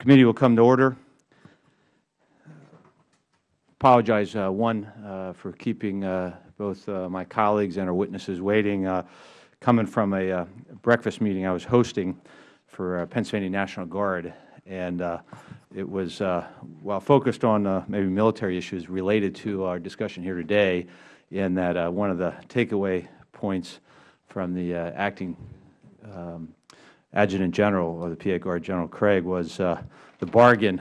Committee will come to order. Apologize, uh, one, uh, for keeping uh, both uh, my colleagues and our witnesses waiting. Uh, coming from a uh, breakfast meeting I was hosting for Pennsylvania National Guard, and it was, while focused on maybe military issues related to our discussion here today, in that one of the takeaway points from the acting um, Adjutant General of the PA Guard, General Craig, was uh, the bargain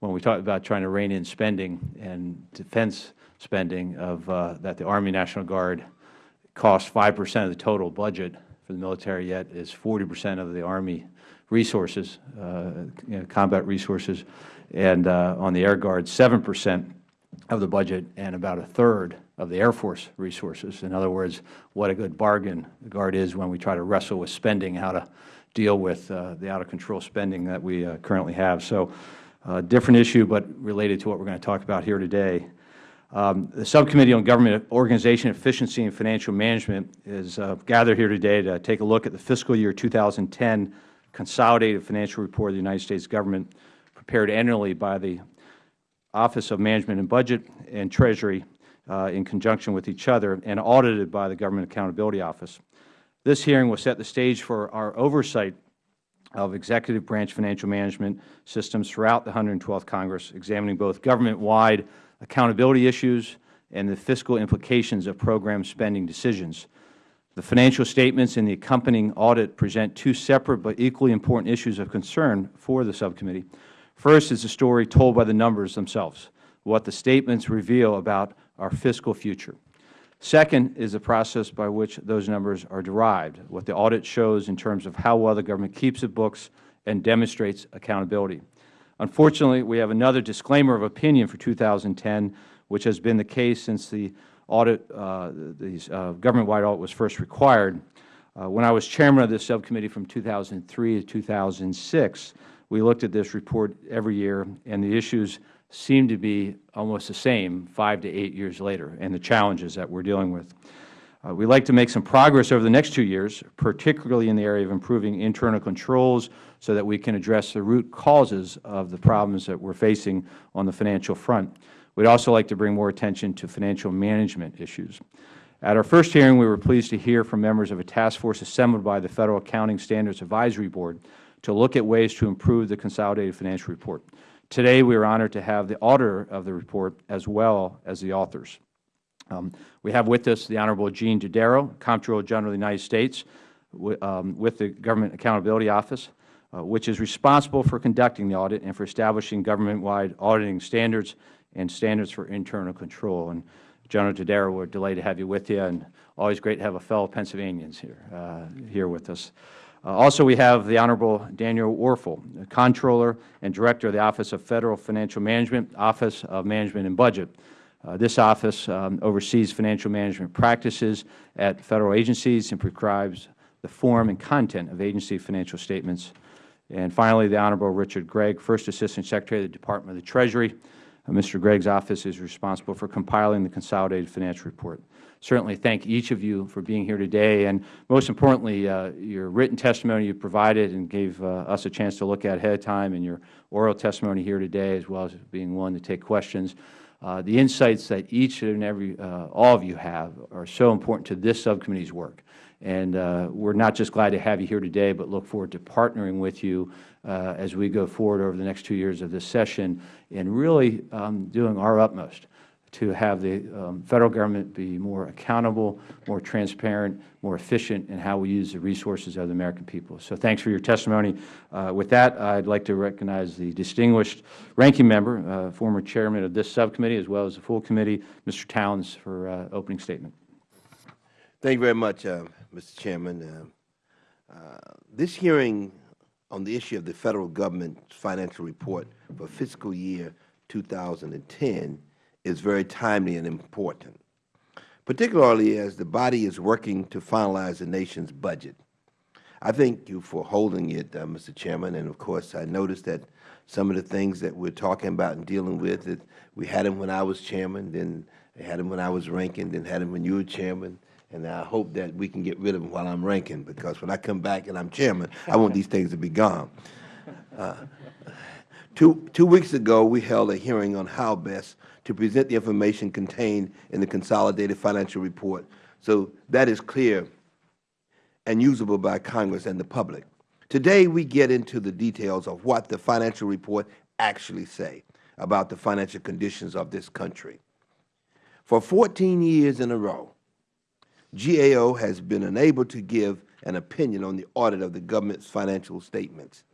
when we talked about trying to rein in spending and defense spending of uh, that the Army National Guard costs 5 percent of the total budget for the military, yet is 40 percent of the Army resources, uh, you know, combat resources, and uh, on the Air Guard, 7 percent of the budget and about a third of the Air Force resources. In other words, what a good bargain the Guard is when we try to wrestle with spending, how to deal with uh, the out-of-control spending that we uh, currently have. So, uh, different issue, but related to what we are going to talk about here today. Um, the Subcommittee on Government Organization, Efficiency, and Financial Management is uh, gathered here today to take a look at the fiscal year 2010 Consolidated Financial Report of the United States Government prepared annually by the Office of Management and Budget and Treasury uh, in conjunction with each other and audited by the Government Accountability Office. This hearing will set the stage for our oversight of executive branch financial management systems throughout the 112th Congress, examining both government-wide accountability issues and the fiscal implications of program spending decisions. The financial statements and the accompanying audit present two separate but equally important issues of concern for the subcommittee. First is the story told by the numbers themselves, what the statements reveal about our fiscal future. Second is the process by which those numbers are derived, what the audit shows in terms of how well the government keeps its books and demonstrates accountability. Unfortunately, we have another disclaimer of opinion for 2010, which has been the case since the audit, uh, the uh, government-wide audit was first required. Uh, when I was Chairman of this subcommittee from 2003 to 2006, we looked at this report every year, and the issues seem to be almost the same five to eight years later and the challenges that we are dealing with. Uh, we would like to make some progress over the next two years, particularly in the area of improving internal controls so that we can address the root causes of the problems that we are facing on the financial front. We would also like to bring more attention to financial management issues. At our first hearing, we were pleased to hear from members of a task force assembled by the Federal Accounting Standards Advisory Board to look at ways to improve the Consolidated Financial Report. Today, we are honored to have the auditor of the report as well as the authors. Um, we have with us the Honorable Gene Dodaro, Comptroller General of the United States, um, with the Government Accountability Office, uh, which is responsible for conducting the audit and for establishing government-wide auditing standards and standards for internal control. And General Dodaro, we are delighted to have you with you, and always great to have a fellow Pennsylvanians here, uh, here with us. Uh, also, we have the Honorable Daniel Werfel, Controller and Director of the Office of Federal Financial Management, Office of Management and Budget. Uh, this office um, oversees financial management practices at Federal agencies and prescribes the form and content of agency financial statements. And finally, the Honorable Richard Gregg, First Assistant Secretary of the Department of the Treasury. Uh, Mr. Gregg's office is responsible for compiling the Consolidated Financial Report certainly thank each of you for being here today, and most importantly, uh, your written testimony you provided and gave uh, us a chance to look at ahead of time, and your oral testimony here today, as well as being willing to take questions. Uh, the insights that each and every, uh, all of you have are so important to this subcommittee's work. And uh, we are not just glad to have you here today, but look forward to partnering with you uh, as we go forward over the next two years of this session and really um, doing our utmost to have the um, Federal Government be more accountable, more transparent, more efficient in how we use the resources of the American people. So thanks for your testimony. Uh, with that, I would like to recognize the distinguished ranking member, uh, former chairman of this subcommittee, as well as the full committee, Mr. Towns, for uh, opening statement. Thank you very much, uh, Mr. Chairman. Uh, uh, this hearing on the issue of the Federal Government's financial report for fiscal year 2010 is very timely and important, particularly as the body is working to finalize the nation's budget. I thank you for holding it, uh, Mr. Chairman, and of course I noticed that some of the things that we are talking about and dealing with, that we had them when I was Chairman, then had them when I was ranking, then had them when you were Chairman, and I hope that we can get rid of them while I am ranking, because when I come back and I am Chairman, I want these things to be gone. Uh, Two, two weeks ago, we held a hearing on how best to present the information contained in the Consolidated Financial Report so that is clear and usable by Congress and the public. Today, we get into the details of what the financial report actually say about the financial conditions of this country. For 14 years in a row, GAO has been unable to give an opinion on the audit of the government's financial statements.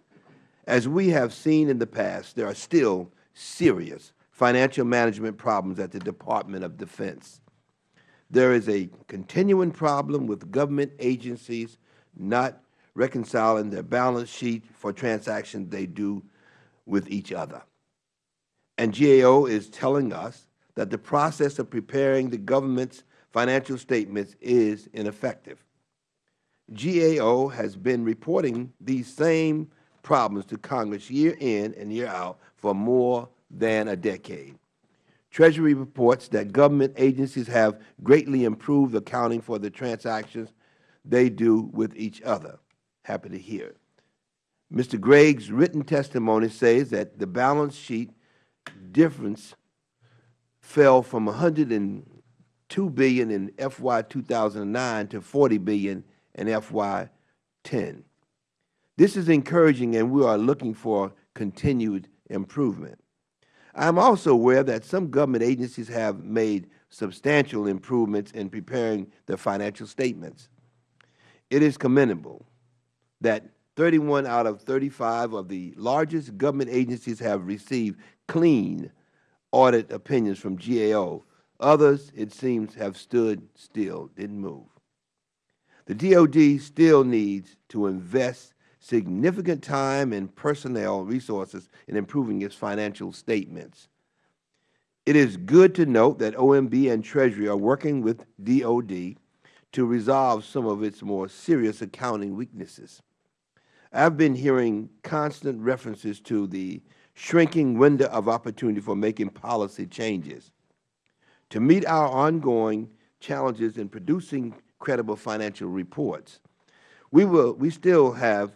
As we have seen in the past, there are still serious financial management problems at the Department of Defense. There is a continuing problem with government agencies not reconciling their balance sheet for transactions they do with each other. And GAO is telling us that the process of preparing the government's financial statements is ineffective. GAO has been reporting these same problems to Congress year in and year out for more than a decade. Treasury reports that government agencies have greatly improved accounting for the transactions they do with each other. Happy to hear. Mr. Gregg's written testimony says that the balance sheet difference fell from 102 billion in FY 2009 to 40 billion in FY 10. This is encouraging and we are looking for continued improvement. I am also aware that some government agencies have made substantial improvements in preparing their financial statements. It is commendable that 31 out of 35 of the largest government agencies have received clean audit opinions from GAO. Others, it seems, have stood still, didn't move. The DOD still needs to invest significant time and personnel resources in improving its financial statements. It is good to note that OMB and Treasury are working with DOD to resolve some of its more serious accounting weaknesses. I have been hearing constant references to the shrinking window of opportunity for making policy changes. To meet our ongoing challenges in producing credible financial reports, we, will, we still have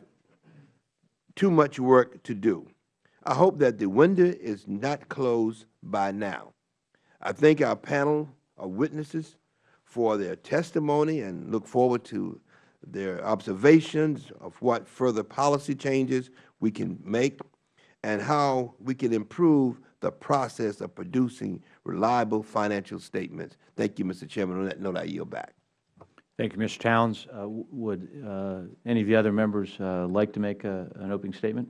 too much work to do. I hope that the window is not closed by now. I thank our panel of witnesses for their testimony and look forward to their observations of what further policy changes we can make and how we can improve the process of producing reliable financial statements. Thank you, Mr. Chairman. On that note, I yield back. Thank you, Mr. Towns. Uh, would uh, any of the other members uh, like to make a, an opening statement?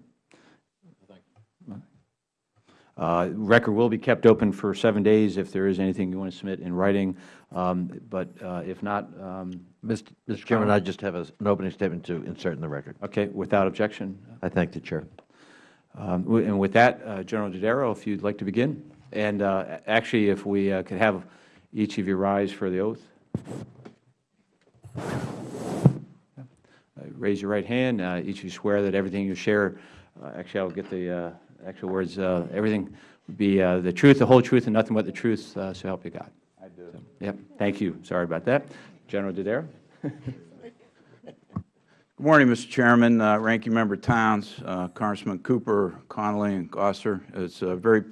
Uh, record will be kept open for seven days if there is anything you want to submit in writing. Um, but uh, if not, um, Mr. Mr. Chairman, I just have a, an opening statement to insert in the record. Okay, without objection. I thank the Chair. Um, and with that, uh, General Dodaro, if you'd like to begin. And uh, actually, if we uh, could have each of you rise for the oath. Uh, raise your right hand. Uh, each of you swear that everything you share, uh, actually I'll get the actual words, everything would be the truth, the whole truth, and nothing but the truth, so help you God. I do. So, yep. Thank you. Sorry about that. General Dodaro. Good morning, Mr. Chairman, uh, Ranking Member Towns, uh, Congressman Cooper, Connolly, and Gosar. It's uh, very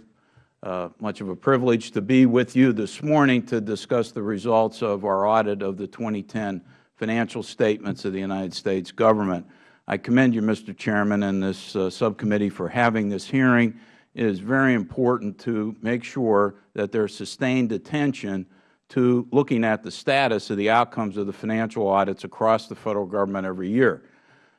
much of a privilege to be with you this morning to discuss the results of our audit of the 2010 financial statements of the United States Government. I commend you, Mr. Chairman, and this uh, subcommittee for having this hearing. It is very important to make sure that there is sustained attention to looking at the status of the outcomes of the financial audits across the Federal Government every year.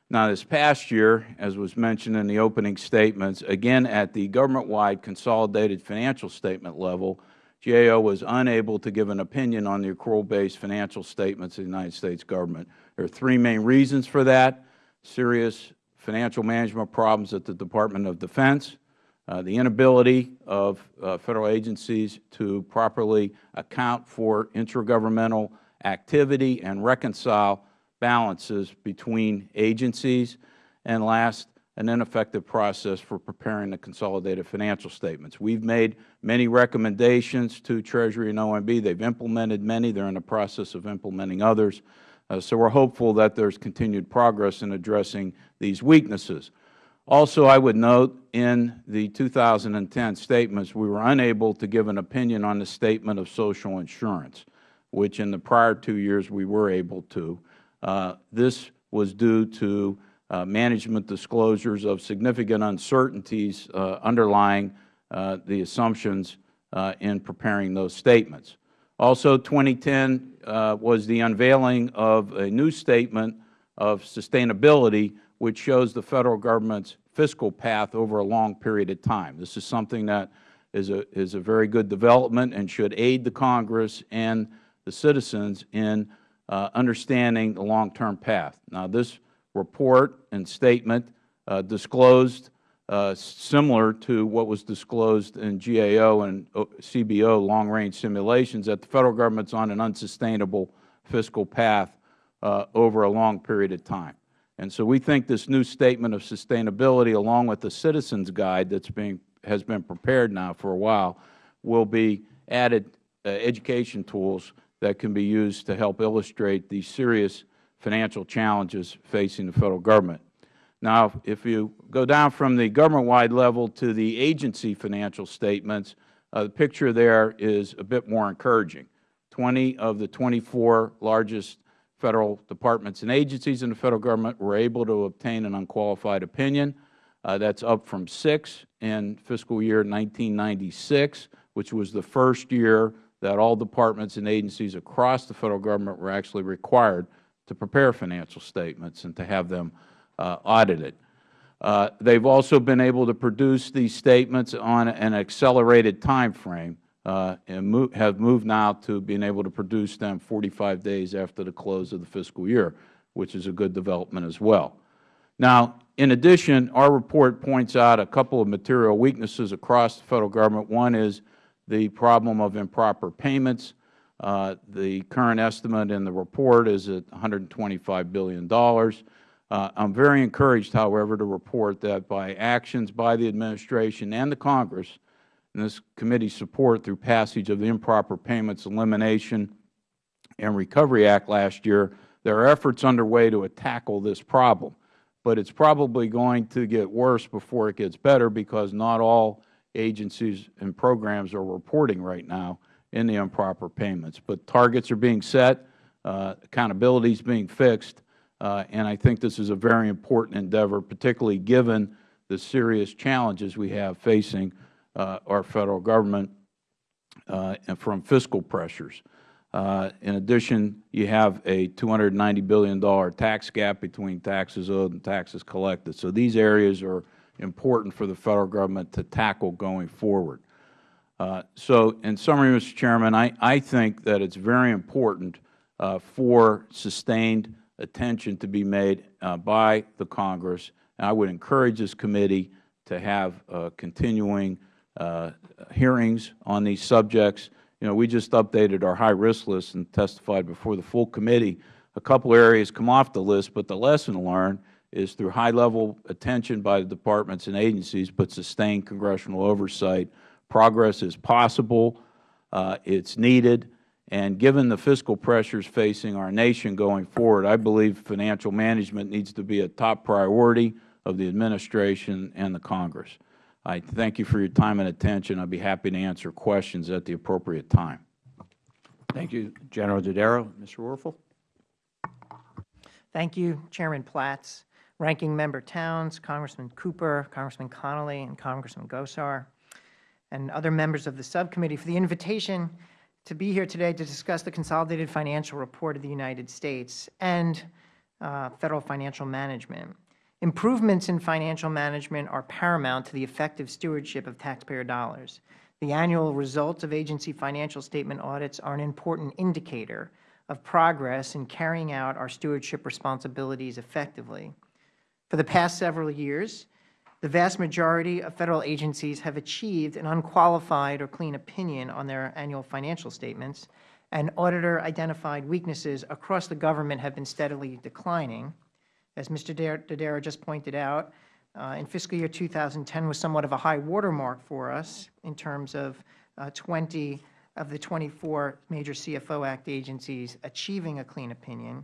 Now, this past year, as was mentioned in the opening statements, again at the government-wide consolidated financial statement level, GAO was unable to give an opinion on the accrual-based financial statements of the United States Government. There are three main reasons for that, serious financial management problems at the Department of Defense, uh, the inability of uh, Federal agencies to properly account for intergovernmental activity and reconcile balances between agencies, and last, an ineffective process for preparing the consolidated financial statements. We have made many recommendations to Treasury and OMB. They have implemented many. They are in the process of implementing others. Uh, so we are hopeful that there is continued progress in addressing these weaknesses. Also, I would note in the 2010 statements, we were unable to give an opinion on the statement of social insurance, which in the prior two years we were able to. Uh, this was due to uh, management disclosures of significant uncertainties uh, underlying uh, the assumptions in preparing those statements. Also, 2010 uh, was the unveiling of a new statement of sustainability, which shows the Federal Government's fiscal path over a long period of time. This is something that is a, is a very good development and should aid the Congress and the citizens in uh, understanding the long-term path. Now, this report and statement uh, disclosed uh, similar to what was disclosed in GAO and CBO long-range simulations that the Federal Government is on an unsustainable fiscal path uh, over a long period of time. And so we think this new statement of sustainability, along with the Citizens Guide that's being, has been prepared now for a while, will be added uh, education tools that can be used to help illustrate the serious financial challenges facing the Federal Government. Now, if you go down from the government-wide level to the agency financial statements, uh, the picture there is a bit more encouraging. 20 of the 24 largest Federal departments and agencies in the Federal Government were able to obtain an unqualified opinion. Uh, that is up from six in fiscal year 1996, which was the first year that all departments and agencies across the Federal Government were actually required to prepare financial statements and to have them uh, audited. Uh, they have also been able to produce these statements on an accelerated time frame uh, and move, have moved now to being able to produce them 45 days after the close of the fiscal year, which is a good development as well. Now, in addition, our report points out a couple of material weaknesses across the Federal Government. One is the problem of improper payments. Uh, the current estimate in the report is at $125 billion. Uh, I am very encouraged, however, to report that by actions by the Administration and the Congress, and this committee's support through passage of the Improper Payments Elimination and Recovery Act last year, there are efforts underway to tackle this problem. But it is probably going to get worse before it gets better because not all agencies and programs are reporting right now in the improper payments. But targets are being set, uh, accountability is being fixed, uh, and I think this is a very important endeavor, particularly given the serious challenges we have facing uh, our Federal Government uh, and from fiscal pressures. Uh, in addition, you have a $290 billion tax gap between taxes owed and taxes collected. So these areas are important for the Federal Government to tackle going forward. Uh, so in summary, Mr. Chairman, I, I think that it is very important uh, for sustained attention to be made uh, by the Congress. And I would encourage this committee to have continuing hearings on these subjects. You know, we just updated our high-risk list and testified before the full committee. A couple areas come off the list, but the lesson learned is through high-level attention by the departments and agencies, but sustained congressional oversight, progress is possible, uh, it is needed, and given the fiscal pressures facing our nation going forward, I believe financial management needs to be a top priority of the Administration and the Congress. I thank you for your time and attention. I will be happy to answer questions at the appropriate time. Thank you, General Dodaro. Mr. Werfel. Thank you, Chairman Platts, Ranking Member Towns, Congressman Cooper, Congressman Connolly, and Congressman Gosar, and other members of the subcommittee for the invitation to be here today to discuss the Consolidated Financial Report of the United States and uh, Federal Financial Management. Improvements in financial management are paramount to the effective stewardship of taxpayer dollars. The annual results of agency financial statement audits are an important indicator of progress in carrying out our stewardship responsibilities effectively. For the past several years, the vast majority of Federal agencies have achieved an unqualified or clean opinion on their annual financial statements, and auditor-identified weaknesses across the government have been steadily declining. As Mr. Dodaro just pointed out, uh, in fiscal year 2010 was somewhat of a high watermark for us in terms of uh, 20 of the 24 major CFO Act agencies achieving a clean opinion.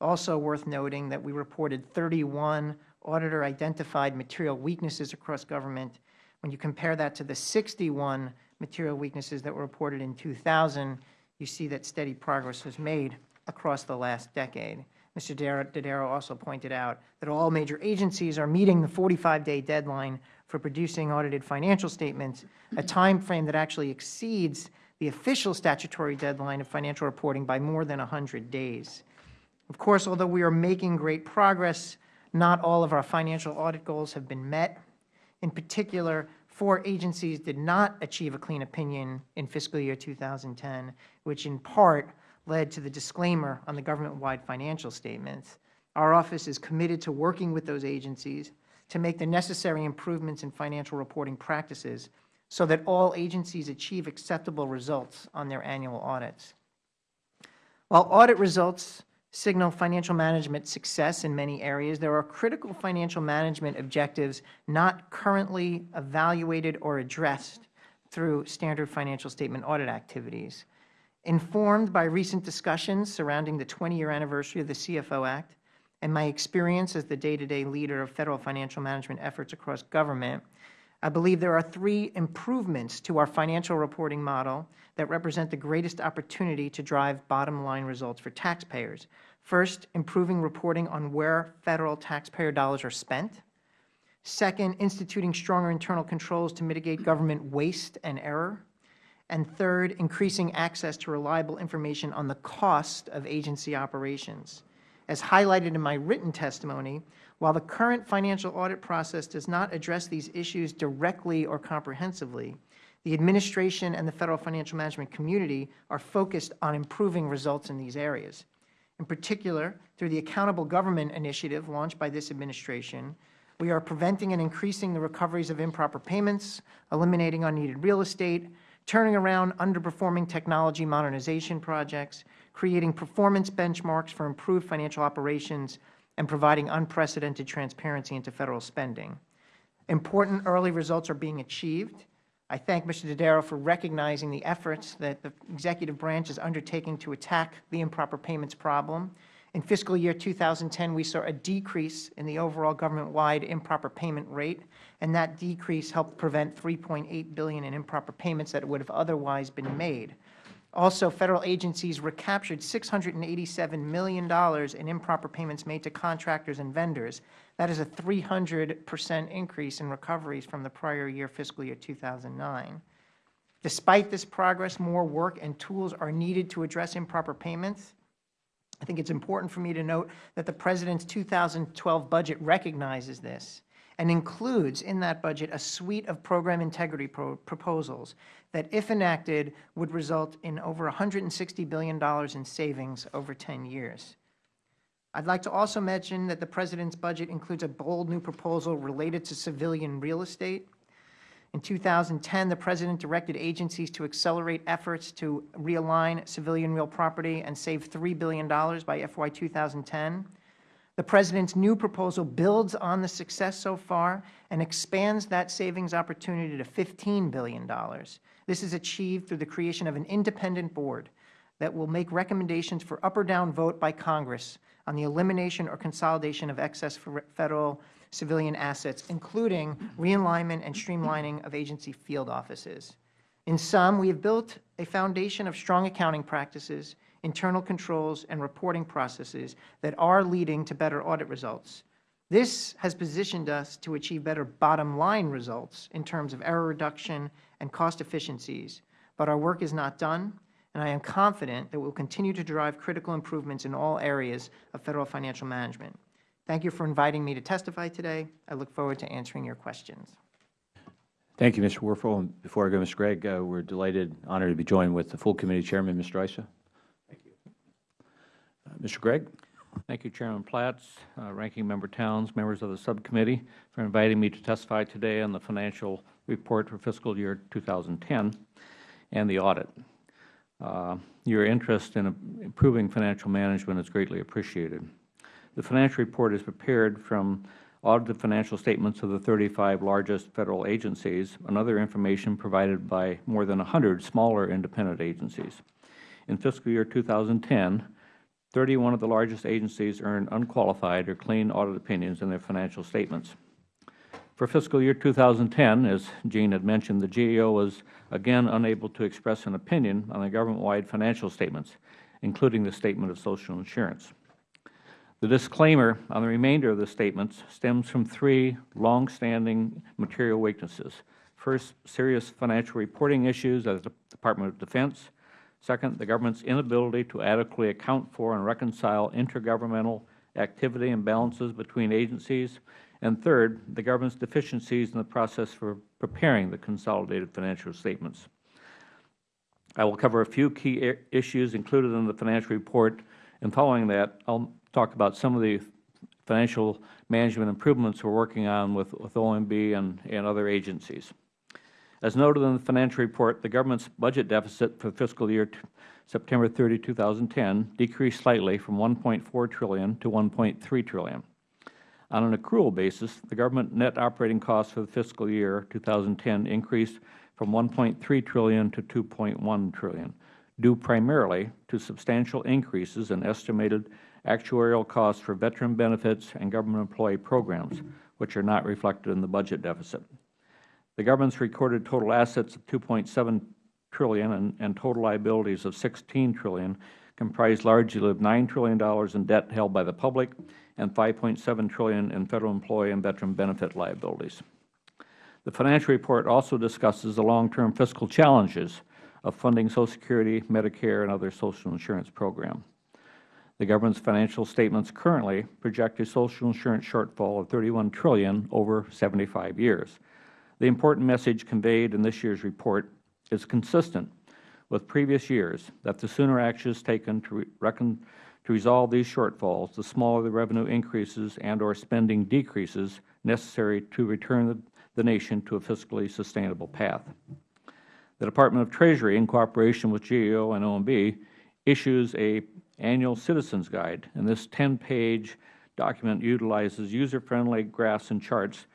Also worth noting that we reported 31 auditor identified material weaknesses across government. When you compare that to the 61 material weaknesses that were reported in 2000, you see that steady progress was made across the last decade. Mr. Dodaro also pointed out that all major agencies are meeting the 45-day deadline for producing audited financial statements, a time frame that actually exceeds the official statutory deadline of financial reporting by more than 100 days. Of course, although we are making great progress, not all of our financial audit goals have been met. In particular, four agencies did not achieve a clean opinion in fiscal year 2010, which in part led to the disclaimer on the government-wide financial statements. Our office is committed to working with those agencies to make the necessary improvements in financial reporting practices so that all agencies achieve acceptable results on their annual audits. While audit results signal financial management success in many areas, there are critical financial management objectives not currently evaluated or addressed through standard financial statement audit activities. Informed by recent discussions surrounding the 20-year anniversary of the CFO Act and my experience as the day-to-day leader of Federal financial management efforts across government, I believe there are three improvements to our financial reporting model that represent the greatest opportunity to drive bottom-line results for taxpayers. First, improving reporting on where Federal taxpayer dollars are spent. Second, instituting stronger internal controls to mitigate government waste and error. And third, increasing access to reliable information on the cost of agency operations. As highlighted in my written testimony, while the current financial audit process does not address these issues directly or comprehensively, the Administration and the Federal financial management community are focused on improving results in these areas. In particular, through the Accountable Government Initiative launched by this Administration, we are preventing and increasing the recoveries of improper payments, eliminating unneeded real estate, turning around underperforming technology modernization projects, creating performance benchmarks for improved financial operations, and providing unprecedented transparency into Federal spending. Important early results are being achieved. I thank Mr. Dodaro for recognizing the efforts that the Executive Branch is undertaking to attack the improper payments problem. In fiscal year 2010, we saw a decrease in the overall government-wide improper payment rate, and that decrease helped prevent 3.8 billion in improper payments that would have otherwise been made. Also, Federal agencies recaptured $687 million in improper payments made to contractors and vendors. That is a 300 percent increase in recoveries from the prior year, fiscal year 2009. Despite this progress, more work and tools are needed to address improper payments. I think it is important for me to note that the President's 2012 budget recognizes this and includes in that budget a suite of program integrity pro proposals that, if enacted, would result in over $160 billion in savings over 10 years. I would like to also mention that the President's budget includes a bold new proposal related to civilian real estate. In 2010, the President directed agencies to accelerate efforts to realign civilian real property and save $3 billion by FY 2010. The President's new proposal builds on the success so far and expands that savings opportunity to $15 billion. This is achieved through the creation of an independent board that will make recommendations for up or down vote by Congress on the elimination or consolidation of excess Federal civilian assets, including realignment and streamlining of agency field offices. In sum, we have built a foundation of strong accounting practices, internal controls, and reporting processes that are leading to better audit results. This has positioned us to achieve better bottom-line results in terms of error reduction and cost efficiencies. But our work is not done, and I am confident that we will continue to drive critical improvements in all areas of Federal financial management. Thank you for inviting me to testify today. I look forward to answering your questions. Thank you, Mr. Werfel. And before I go, Mr. Gregg, uh, we're delighted, honored to be joined with the full committee chairman, Mr. Issa. Mr. Gregg. Thank you, Chairman Platts, uh, Ranking Member Towns, members of the subcommittee, for inviting me to testify today on the financial report for fiscal year 2010 and the audit. Uh, your interest in improving financial management is greatly appreciated. The financial report is prepared from audited financial statements of the 35 largest Federal agencies and other information provided by more than 100 smaller independent agencies. In fiscal year 2010, 31 of the largest agencies earned unqualified or clean audit opinions in their financial statements. For fiscal year 2010, as Gene had mentioned, the GAO was again unable to express an opinion on the government-wide financial statements, including the Statement of Social Insurance. The disclaimer on the remainder of the statements stems from three long-standing material weaknesses. First, serious financial reporting issues at the Department of Defense. Second, the government's inability to adequately account for and reconcile intergovernmental activity and balances between agencies. And third, the government's deficiencies in the process for preparing the consolidated financial statements. I will cover a few key issues included in the financial report, and following that, I will talk about some of the financial management improvements we are working on with, with OMB and, and other agencies. As noted in the financial report, the government's budget deficit for fiscal year September 30, 2010 decreased slightly from 1.4 trillion to 1.3 trillion. On an accrual basis, the government net operating costs for the fiscal year 2010 increased from 1.3 trillion to 2.1 trillion, due primarily to substantial increases in estimated actuarial costs for veteran benefits and government employee programs, which are not reflected in the budget deficit. The government's recorded total assets of 2.7 trillion and, and total liabilities of $16 trillion, comprised largely of $9 trillion in debt held by the public and 5.7 trillion in Federal employee and veteran benefit liabilities. The financial report also discusses the long-term fiscal challenges of funding Social Security, Medicare, and other social insurance programs. The government's financial statements currently project a social insurance shortfall of 31 trillion over 75 years. The important message conveyed in this year's report is consistent with previous years that the sooner actions taken to, reckon, to resolve these shortfalls, the smaller the revenue increases and or spending decreases necessary to return the, the nation to a fiscally sustainable path. The Department of Treasury, in cooperation with GAO and OMB, issues a annual Citizens Guide, and this 10-page document utilizes user-friendly graphs and charts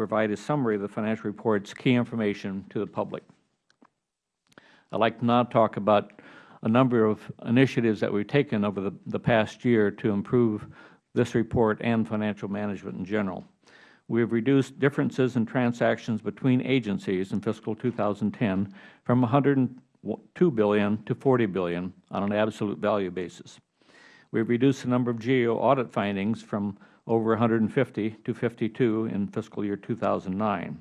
provide a summary of the financial report's key information to the public. I would like to now talk about a number of initiatives that we have taken over the, the past year to improve this report and financial management in general. We have reduced differences in transactions between agencies in fiscal 2010 from 102 billion to 40 billion on an absolute value basis. We have reduced the number of GAO audit findings from over 150 to 52 in fiscal year 2009.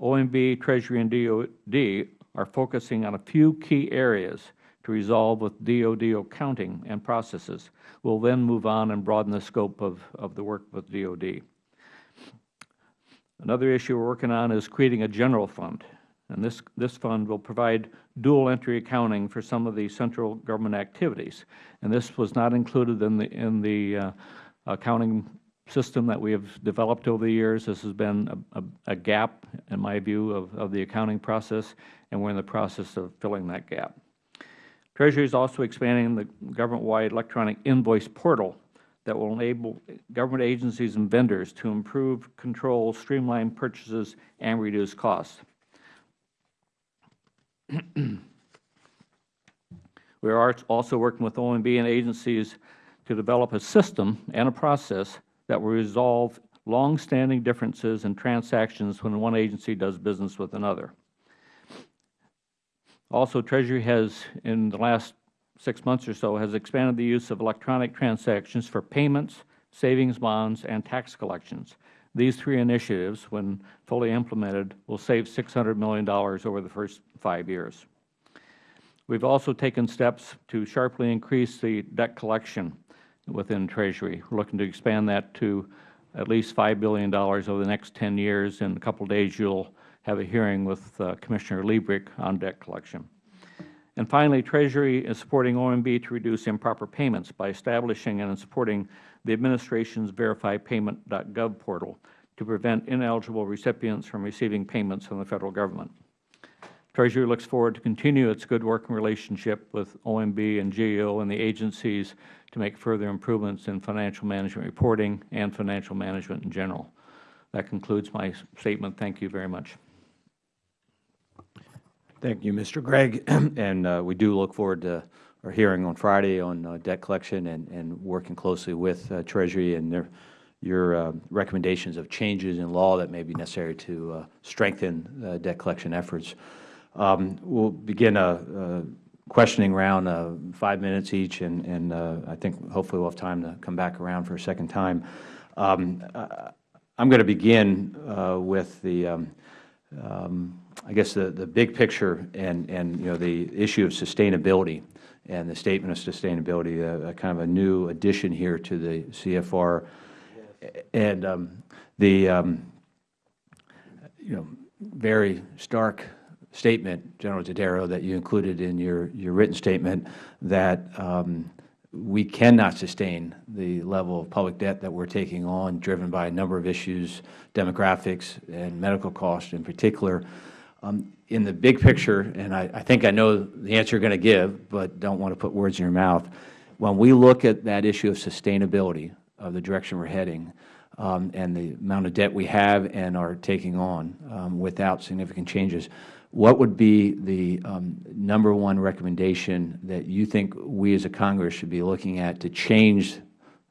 OMB, Treasury, and DOD are focusing on a few key areas to resolve with DOD accounting and processes. We will then move on and broaden the scope of, of the work with DOD. Another issue we are working on is creating a general fund. And this, this fund will provide dual entry accounting for some of the central government activities. And this was not included in the, in the uh, accounting system that we have developed over the years. This has been a, a, a gap, in my view, of, of the accounting process, and we are in the process of filling that gap. Treasury is also expanding the government-wide electronic invoice portal that will enable government agencies and vendors to improve control, streamline purchases, and reduce costs. we are also working with OMB and agencies to develop a system and a process that will resolve longstanding differences in transactions when one agency does business with another. Also, Treasury has, in the last six months or so, has expanded the use of electronic transactions for payments, savings bonds, and tax collections. These three initiatives, when fully implemented, will save $600 million over the first five years. We have also taken steps to sharply increase the debt collection within Treasury. We are looking to expand that to at least $5 billion over the next 10 years. In a couple of days, you will have a hearing with uh, Commissioner Lebryk on debt collection. And finally, Treasury is supporting OMB to reduce improper payments by establishing and supporting the Administration's VerifyPayment.gov portal to prevent ineligible recipients from receiving payments from the Federal Government. Treasury looks forward to continue its good working relationship with OMB and GAO and the agencies to make further improvements in financial management reporting and financial management in general. That concludes my statement. Thank you very much. Thank you, Mr. Gregg. and uh, we do look forward to our hearing on Friday on uh, debt collection and, and working closely with uh, Treasury and their, your uh, recommendations of changes in law that may be necessary to uh, strengthen uh, debt collection efforts. Um, We'll begin a, a questioning round, uh, five minutes each, and, and uh, I think hopefully we'll have time to come back around for a second time. Um, I'm going to begin uh, with the, um, um, I guess, the, the big picture and, and, you know, the issue of sustainability and the statement of sustainability, uh, a kind of a new addition here to the CFR. And um, the, um, you know, very stark statement, General Dodaro, that you included in your, your written statement that um, we cannot sustain the level of public debt that we're taking on, driven by a number of issues, demographics and medical costs in particular. Um, in the big picture, and I, I think I know the answer you're going to give, but don't want to put words in your mouth, when we look at that issue of sustainability of the direction we're heading, um, and the amount of debt we have and are taking on um, without significant changes, what would be the um, number one recommendation that you think we as a Congress should be looking at to change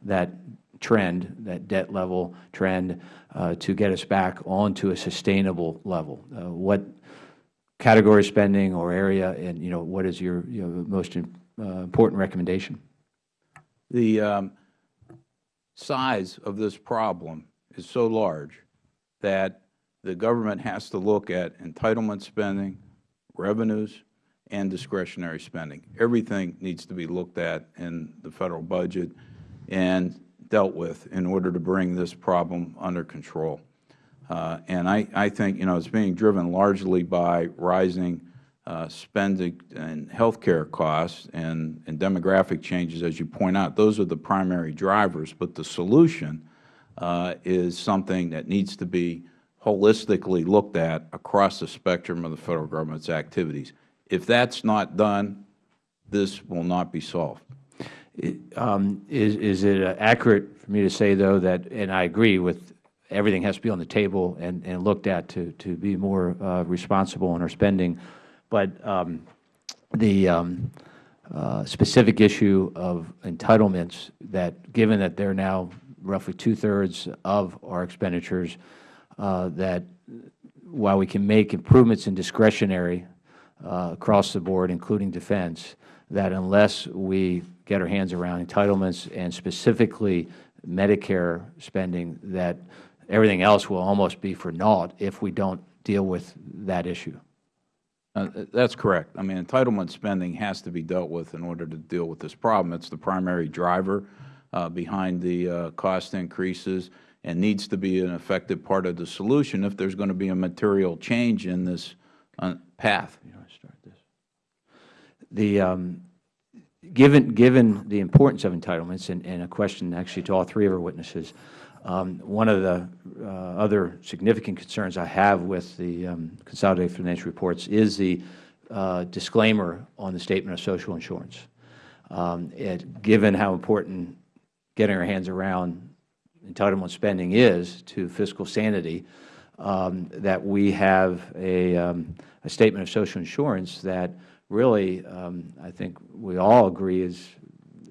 that trend, that debt level trend, uh, to get us back onto a sustainable level? Uh, what category spending or area, and you know, what is your you know, most uh, important recommendation? The um, size of this problem is so large that the government has to look at entitlement spending, revenues, and discretionary spending. Everything needs to be looked at in the Federal budget and dealt with in order to bring this problem under control. Uh, and I, I think, you know, it's being driven largely by rising uh, spending and healthcare costs and, and demographic changes, as you point out. Those are the primary drivers. But the solution uh, is something that needs to be holistically looked at across the spectrum of the Federal Government's activities. If that's not done, this will not be solved. Um, is, is it uh, accurate for me to say, though, that, and I agree with everything has to be on the table and, and looked at to, to be more uh, responsible in our spending, but um, the um, uh, specific issue of entitlements that, given that they're now roughly two-thirds of our expenditures, that while we can make improvements in discretionary uh, across the board, including defense, that unless we get our hands around entitlements and specifically Medicare spending, that everything else will almost be for naught if we don't deal with that issue. Uh, that's correct. I mean, entitlement spending has to be dealt with in order to deal with this problem. It's the primary driver uh, behind the uh, cost increases and needs to be an effective part of the solution if there's going to be a material change in this uh, path. You want to start this? The, um, given, given the importance of entitlements, and, and a question actually to all three of our witnesses, um, one of the uh, other significant concerns I have with the um, consolidated financial reports is the uh, disclaimer on the statement of social insurance. Um, it, given how important getting our hands around entitlement spending is to fiscal sanity, um, that we have a, um, a, statement of social insurance that really, um, I think we all agree is,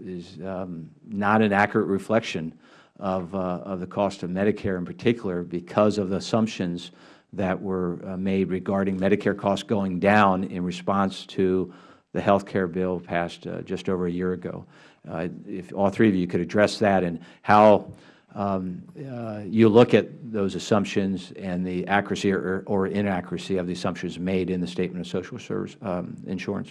is um, not an accurate reflection of, uh, of the cost of Medicare in particular because of the assumptions that were uh, made regarding Medicare costs going down in response to the health care bill passed uh, just over a year ago. Uh, if all three of you could address that and how um, uh, you look at those assumptions and the accuracy or, or, inaccuracy of the assumptions made in the Statement of Social Service um, Insurance.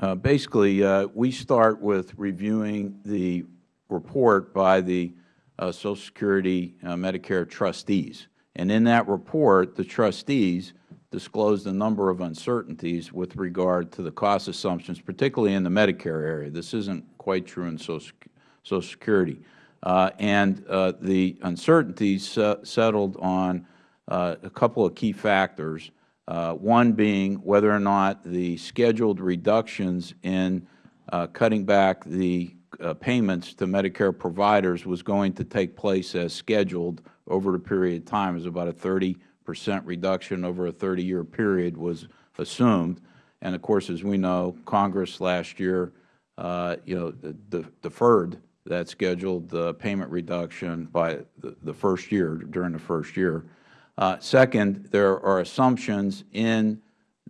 Uh, basically, uh, we start with reviewing the report by the uh, Social Security uh, Medicare trustees. And in that report, the trustees disclosed a number of uncertainties with regard to the cost assumptions, particularly in the Medicare area. This isn't quite true in Social, Social Security. Uh, and uh, the uncertainties settled on uh, a couple of key factors, one being whether or not the scheduled reductions in cutting back the payments to Medicare providers was going to take place as scheduled over a period of time. It was about a 30 percent reduction over a 30-year period was assumed. And, of course, as we know, Congress last year uh, you know, the deferred that scheduled the payment reduction by the- the first year, during the first year. Uh, Second, there are assumptions in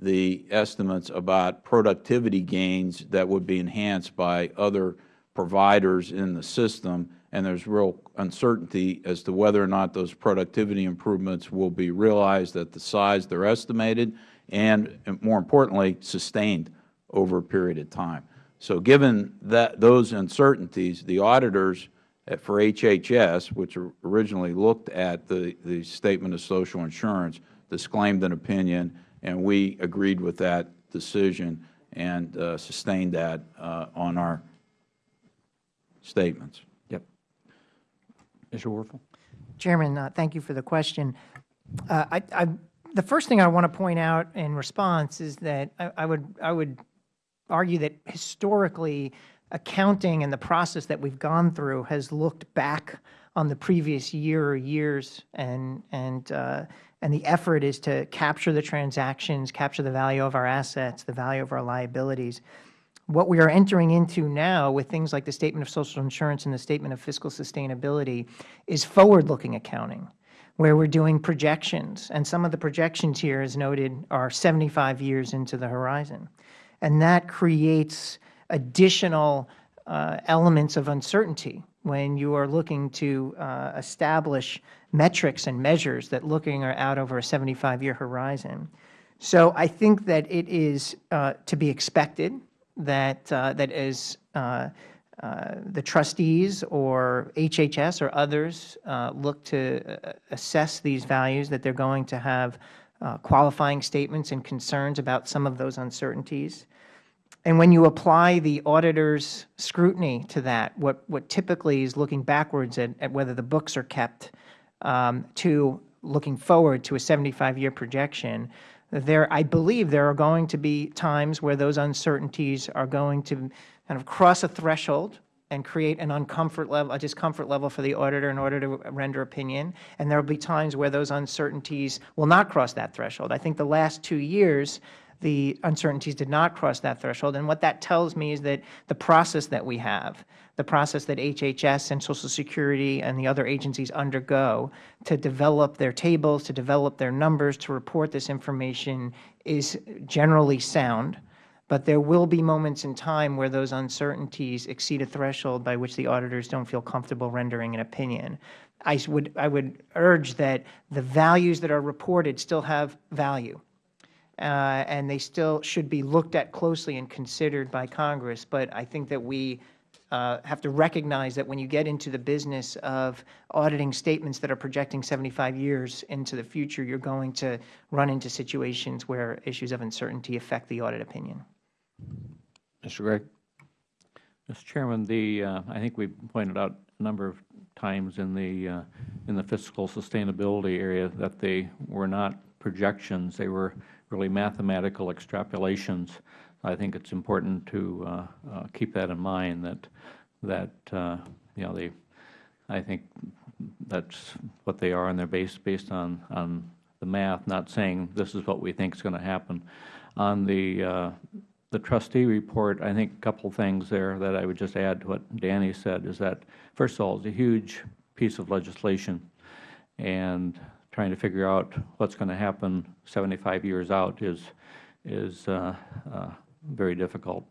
the estimates about productivity gains that would be enhanced by other providers in the system, and there's real uncertainty as to whether or not those productivity improvements will be realized at the size they're estimated and, and more importantly, sustained over a period of time. So given that, those uncertainties, the auditors at- for HHS, which originally looked at the, the Statement of Social Insurance, disclaimed an opinion, and we agreed with that decision and uh, sustained that uh, on our statements. Yep. Mr. Werfel? Chairman, uh, thank you for the question. Uh, I, I, the first thing I want to point out in response is that I, I would, I would argue that historically, accounting and the process that we've gone through has looked back on the previous year or years, and and uh, and the effort is to capture the transactions, capture the value of our assets, the value of our liabilities. What we are entering into now with things like the Statement of Social Insurance and the Statement of Fiscal Sustainability is forward-looking accounting, where we're doing projections. And some of the projections here, as noted, are 75 years into the horizon. And that creates additional uh, elements of uncertainty when you are looking to uh, establish metrics and measures that looking are out over a 75-year horizon. So I think that it is uh, to be expected that, uh, that as uh, uh, the trustees or HHS or others uh, look to assess these values, that they're going to have uh, qualifying statements and concerns about some of those uncertainties. And when you apply the auditor's scrutiny to that, what, what typically is looking backwards at, at whether the books are kept um, to looking forward to a 75-year projection, there, I believe there are going to be times where those uncertainties are going to kind of cross a threshold and create an uncomfort level, a discomfort level for the auditor in order to render opinion. And there will be times where those uncertainties will not cross that threshold. I think the last two years, the uncertainties did not cross that threshold. And what that tells me is that the process that we have, the process that HHS and Social Security and the other agencies undergo to develop their tables, to develop their numbers, to report this information is generally sound. But there will be moments in time where those uncertainties exceed a threshold by which the auditors don't feel comfortable rendering an opinion. I would, I would urge that the values that are reported still have value uh, and they still should be looked at closely and considered by Congress. But I think that we uh, have to recognize that when you get into the business of auditing statements that are projecting 75 years into the future, you're going to run into situations where issues of uncertainty affect the audit opinion. Mr. Gregg? Mr. Chairman, the, uh, I think we pointed out a number of times in the, uh, in the fiscal sustainability area that they were not projections, they were really mathematical extrapolations. I think it's important to uh, uh, keep that in mind, that, that, uh, you know, they, I think that's what they are, and they're based, based on, on the math, not saying this is what we think is going to happen. On the, uh, the trustee report, I think a couple things there that I would just add to what Danny said is that, first of all, it's a huge piece of legislation, and trying to figure out what's going to happen 75 years out is, is uh, uh, very difficult.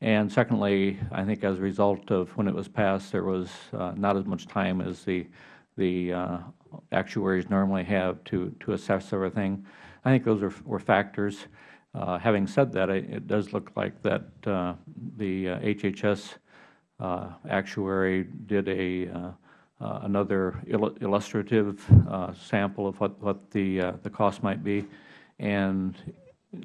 And secondly, I think as a result of when it was passed, there was uh, not as much time as the, the uh, actuaries normally have to, to assess everything. I think those are, were factors. Uh, having said that, it, it does look like that uh, the HHS actuary did a uh, another il illustrative uh, sample of what, what the, uh, the cost might be. And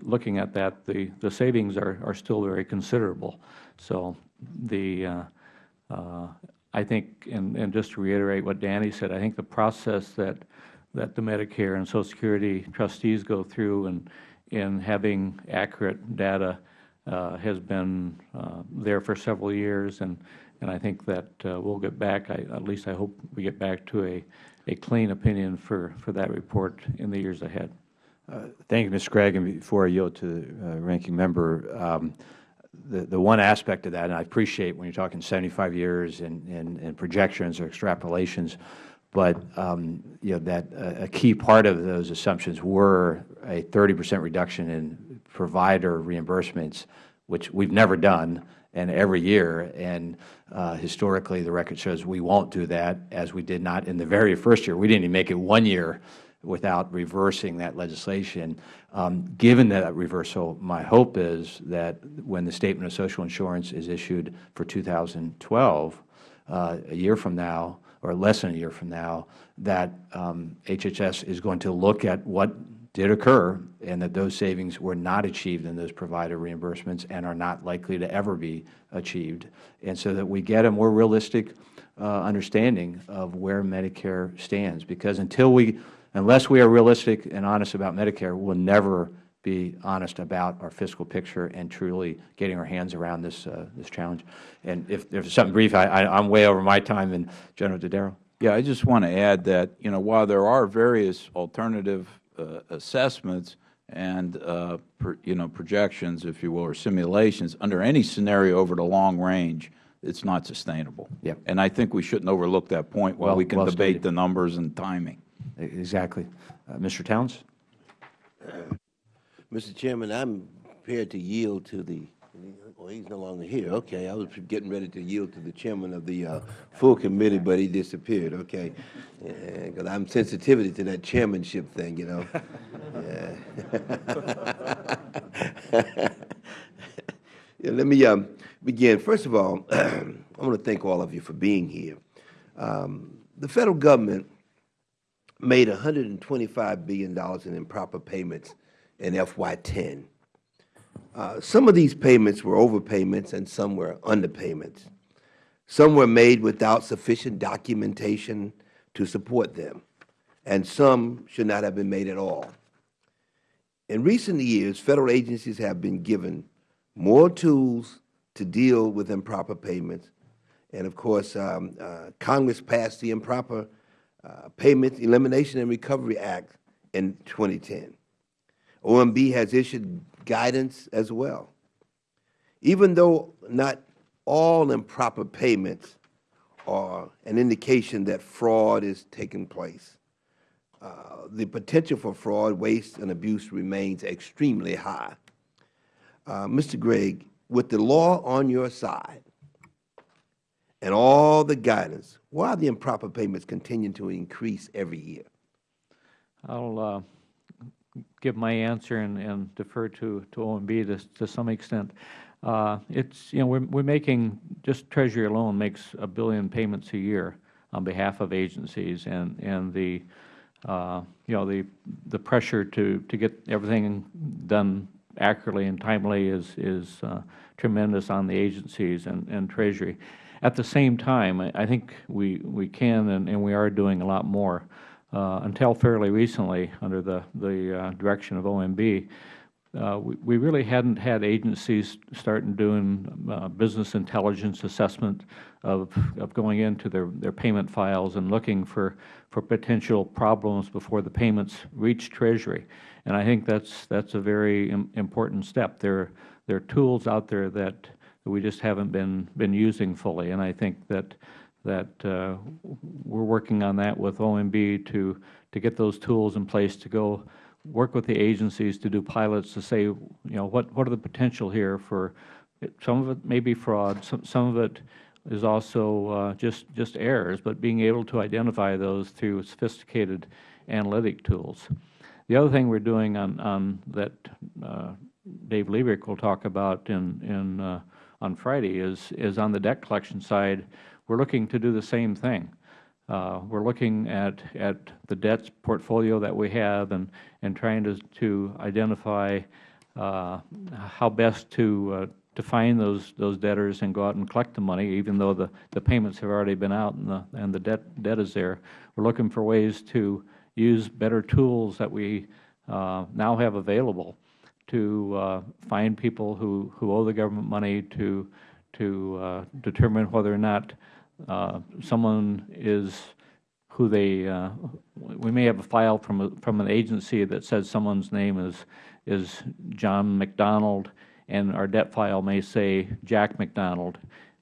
looking at that, the, the savings are, are still very considerable. So the, I think, and, and just to reiterate what Danny said, I think the process that, that the Medicare and Social Security trustees go through and in having accurate data uh, has been uh, there for several years, and and I think that uh, we'll get back, I, at least I hope we get back to a, a clean opinion for, for that report in the years ahead. Uh, Thank you, Mr. Gregg. And before I yield to the uh, ranking member, um, the, the one aspect of that, and I appreciate when you're talking 75 years and, and, and projections or extrapolations, but um, you know, that uh, a key part of those assumptions were a 30 percent reduction in provider reimbursements, which we've never done, and every year. And uh, historically, the record shows we won't do that, as we did not in the very first year. We didn't even make it one year without reversing that legislation. Um, given that reversal, my hope is that when the Statement of Social Insurance is issued for 2012, uh, a year from now, or less than a year from now, that um, HHS is going to look at what did occur and that those savings were not achieved in those provider reimbursements and are not likely to ever be achieved, and so that we get a more realistic uh, understanding of where Medicare stands. Because until we, unless we are realistic and honest about Medicare, we will never be honest about our fiscal picture and truly getting our hands around this, uh, this challenge. And if there's something brief, I, I, I'm way over my time, and General Dodaro. Yeah, I just want to add that, you know, while there are various alternative uh, assessments and, uh, per, you know, projections, if you will, or simulations, under any scenario over the long range, it's not sustainable. Yep. And I think we shouldn't overlook that point while Well- we can well debate stated. the numbers and timing. Exactly. Uh, Mr. Towns? Mr. Chairman, I'm prepared to yield to the, well, he's no longer here, okay. I was getting ready to yield to the chairman of the uh, full committee, but he disappeared, okay. Because I'm sensitivity to that chairmanship thing, you know. Yeah. Yeah, Let me um, begin. First of all, I want to thank all of you for being here. Um, The federal government made $125 billion in improper payments in FY10. Uh, Some of these payments were overpayments and some were underpayments. Some were made without sufficient documentation to support them, and some should not have been made at all. In recent years, Federal agencies have been given more tools to deal with improper payments. And of course, um, uh, Congress passed the Improper uh, Payments Elimination and Recovery Act in 2010. OMB has issued guidance as well. Even though not all improper payments are an indication that fraud is taking place, uh, the potential for fraud, waste, and abuse remains extremely high. Uh, Mr. Gregg, with the law on your side and all the guidance, why are the improper payments continuing to increase every year? I'll uh, give my answer and, and defer to, to OMB to, to some extent. Uh, it's, you know, we're, we're making, just Treasury alone makes a billion payments a year on behalf of agencies, and, and the, uh, you know, the, the pressure to, to get everything done accurately and timely is, is uh, tremendous on the agencies and, and Treasury. At the same time, I, I think we, we can and, and we are doing a lot more. Uh, until fairly recently, under the, the uh, direction of OMB, uh, we, we really hadn't had agencies starting doing uh, business intelligence assessment of, of going into their, their payment files and looking for, for potential problems before the payments reach Treasury. And I think that's, that's a very im important step. There, there are tools out there that, we just haven't been, been using fully. And I think that, that uh, we're working on that with OMB to, to get those tools in place to go work with the agencies to do pilots to say, you know, what, what are the potential here for, some of it may be fraud, some, some of it is also uh, just, just errors, but being able to identify those through sophisticated analytic tools. The other thing we're doing on, on that uh, Dave Lebryk will talk about in, in, uh, on Friday is, is on the debt collection side, we're looking to do the same thing. Uh, we're looking at, at the debts portfolio that we have and, and trying to, to identify uh, how best to, uh, to find those, those debtors and go out and collect the money, even though the, the payments have already been out and the, and the debt, debt is there. We're looking for ways to use better tools that we uh, now have available to uh, find people who, who owe the government money to, to uh, determine whether or not uh, someone is who they, uh, we may have a file from, a, from an agency that says someone's name is, is John McDonald and our debt file may say Jack McDonald,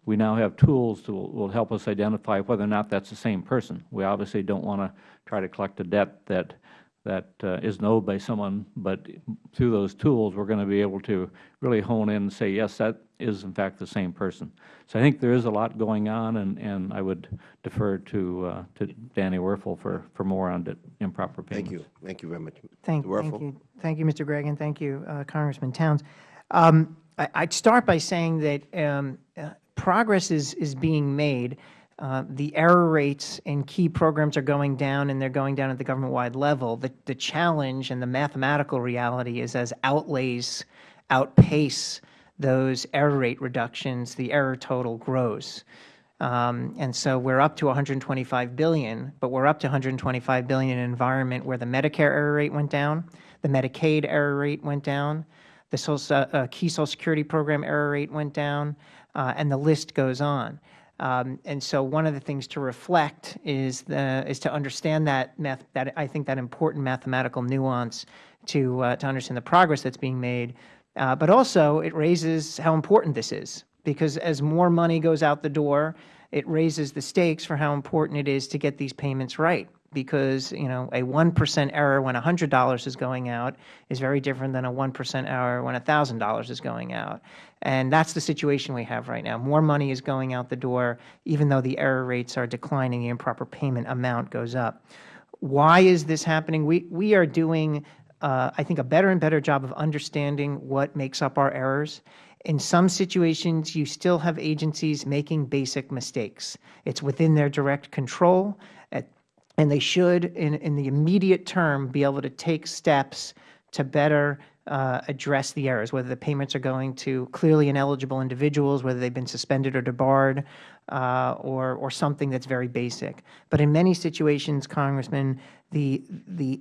we now have tools that will will help us identify whether or not that is the same person. We obviously don't want to try to collect a debt that that uh, is owed by someone, but through those tools, we are going to be able to really hone in and say, yes, that is in fact the same person. So I think there is a lot going on, and, and I would defer to, uh, to Danny Werfel for, for more on the improper payments. Thank you. Thank you very much. Thank, Mr. thank Werfel? you. Thank you, Mr. Gregg, and thank you, uh, Congressman Towns. Um, I, I'd start by saying that um, uh, progress is, is being made. Uh, the error rates in key programs are going down, and they're going down at the government-wide level. The, the challenge and the mathematical reality is as outlays outpace those error rate reductions, the error total grows. Um, and so we're up to 125 billion, but we're up to 125 billion in an environment where the Medicare error rate went down, the Medicaid error rate went down, the social, uh, key Social Security program error rate went down, uh, and the list goes on. Um, and so one of the things to reflect is the is to understand that math that I think that important mathematical nuance to uh, to understand the progress that's being made, uh, but also it raises how important this is because as more money goes out the door, it raises the stakes for how important it is to get these payments right because you know a 1% error when $100 is going out is very different than a 1% error when $1,000 is going out. And that's the situation we have right now. More money is going out the door even though the error rates are declining, the improper payment amount goes up. Why is this happening? We, we are doing, uh, I think, a better and better job of understanding what makes up our errors. In some situations, you still have agencies making basic mistakes. It's within their direct control. At and they should, in, in the immediate term, be able to take steps to better uh, address the errors, whether the payments are going to clearly ineligible individuals, whether they've been suspended or debarred, uh, or, or something that's very basic. But in many situations, Congressman, the, the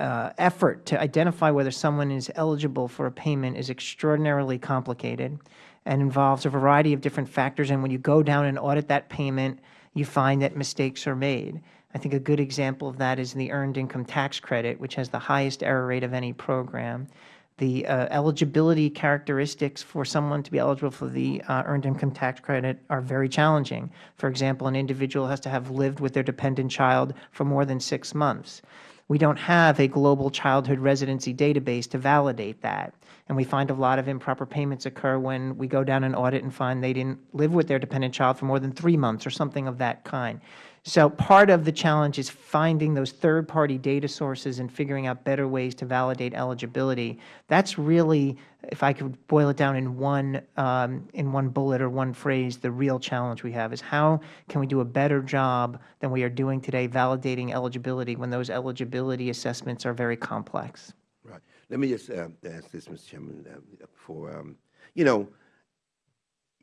uh, effort to identify whether someone is eligible for a payment is extraordinarily complicated and involves a variety of different factors. And when you go down and audit that payment, you find that mistakes are made. I think a good example of that is the Earned Income Tax Credit, which has the highest error rate of any program. The uh, eligibility characteristics for someone to be eligible for the uh, Earned Income Tax Credit are very challenging. For example, an individual has to have lived with their dependent child for more than six months. We don't have a global childhood residency database to validate that. And we find a lot of improper payments occur when we go down an audit and find they didn't live with their dependent child for more than three months or something of that kind. So part of the challenge is finding those third-party data sources and figuring out better ways to validate eligibility. That's really, if I could boil it down in one, um, in one bullet or one phrase, the real challenge we have is how can we do a better job than we are doing today validating eligibility when those eligibility assessments are very complex. Right. Let me just uh, ask this, Mr. Chairman, uh, for, um, you know,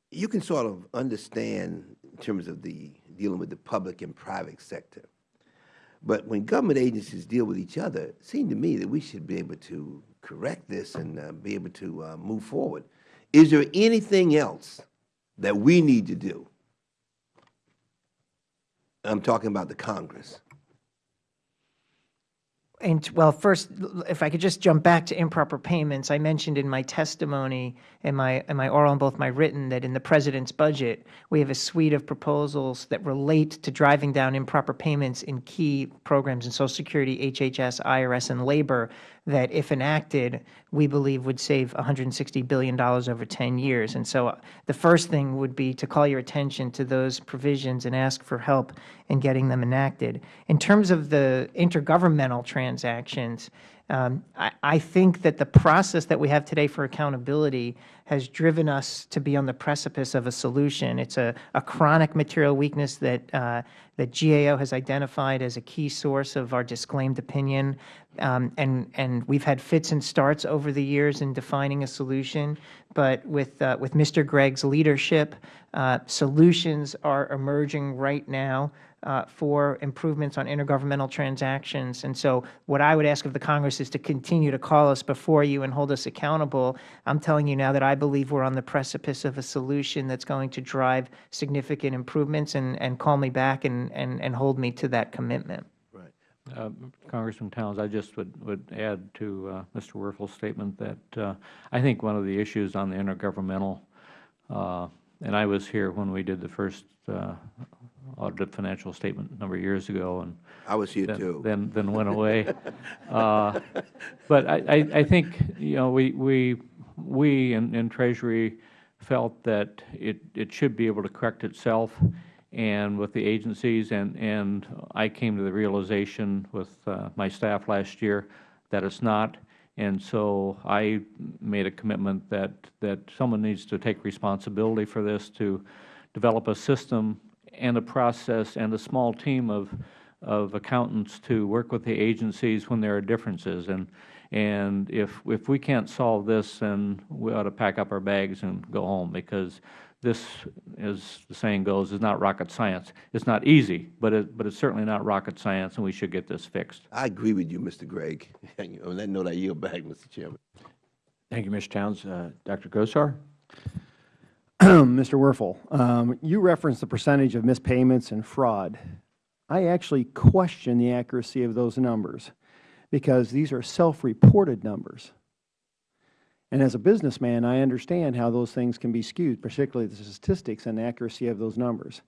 you can sort of understand in terms of the dealing with the public and private sector. But when government agencies deal with each other, it seemed to me that we should be able to correct this and uh, be able to uh, move forward. Is there anything else that we need to do? I'm talking about the Congress. And, well, first, if I could just jump back to improper payments, I mentioned in my testimony, and my, in my oral and both my written, that in the President's budget, we have a suite of proposals that relate to driving down improper payments in key programs in Social Security, HHS, IRS, and labor that, if enacted, we believe would save $160 billion over 10 years. And so uh, the first thing would be to call your attention to those provisions and ask for help in getting them enacted. In terms of the intergovernmental transactions, um, I, I, think that the process that we have today for accountability has driven us to be on the precipice of a solution. It's a, a chronic material weakness that, uh, that GAO has identified as a key source of our disclaimed opinion. Um, and, and we've had fits and starts over the years in defining a solution. But with, uh, with Mr. Gregg's leadership, uh, solutions are emerging right now for improvements on intergovernmental transactions. And so what I would ask of the Congress is to continue to call us before you and hold us accountable. I'm telling you now that I believe we're on the precipice of a solution that's going to drive significant improvements and, and call me back and, and, and hold me to that commitment. Right. Uh, Congressman Towns, I just would, would add to uh, Mr. Werfel's statement that uh, I think one of the issues on the intergovernmental, uh, and I was here when we did the first uh, audited financial statement a number of years ago, and I was here then- too. Then, then went away. Uh, But I, I, I think, you know, we, we, we in, in Treasury felt that it, it should be able to correct itself and with the agencies, and, and I came to the realization with uh, my staff last year that it's not. And so I made a commitment that, that someone needs to take responsibility for this, to develop a system and a process and a small team of, of accountants to work with the agencies when there are differences. And, and if, if we can't solve this, then we ought to pack up our bags and go home, because this, as the saying goes, is not rocket science. It's not easy, but it, but it's certainly not rocket science, and we should get this fixed. I agree with you, Mr. Gregg. On that note, I yield back, Mr. Chairman. Thank you, Mr. Towns. Uh, Dr. Gosar? Mr. Werfel, um, you referenced the percentage of mispayments and fraud. I actually question the accuracy of those numbers because these are self-reported numbers. And as a businessman, I understand how those things can be skewed, particularly the statistics and the accuracy of those numbers.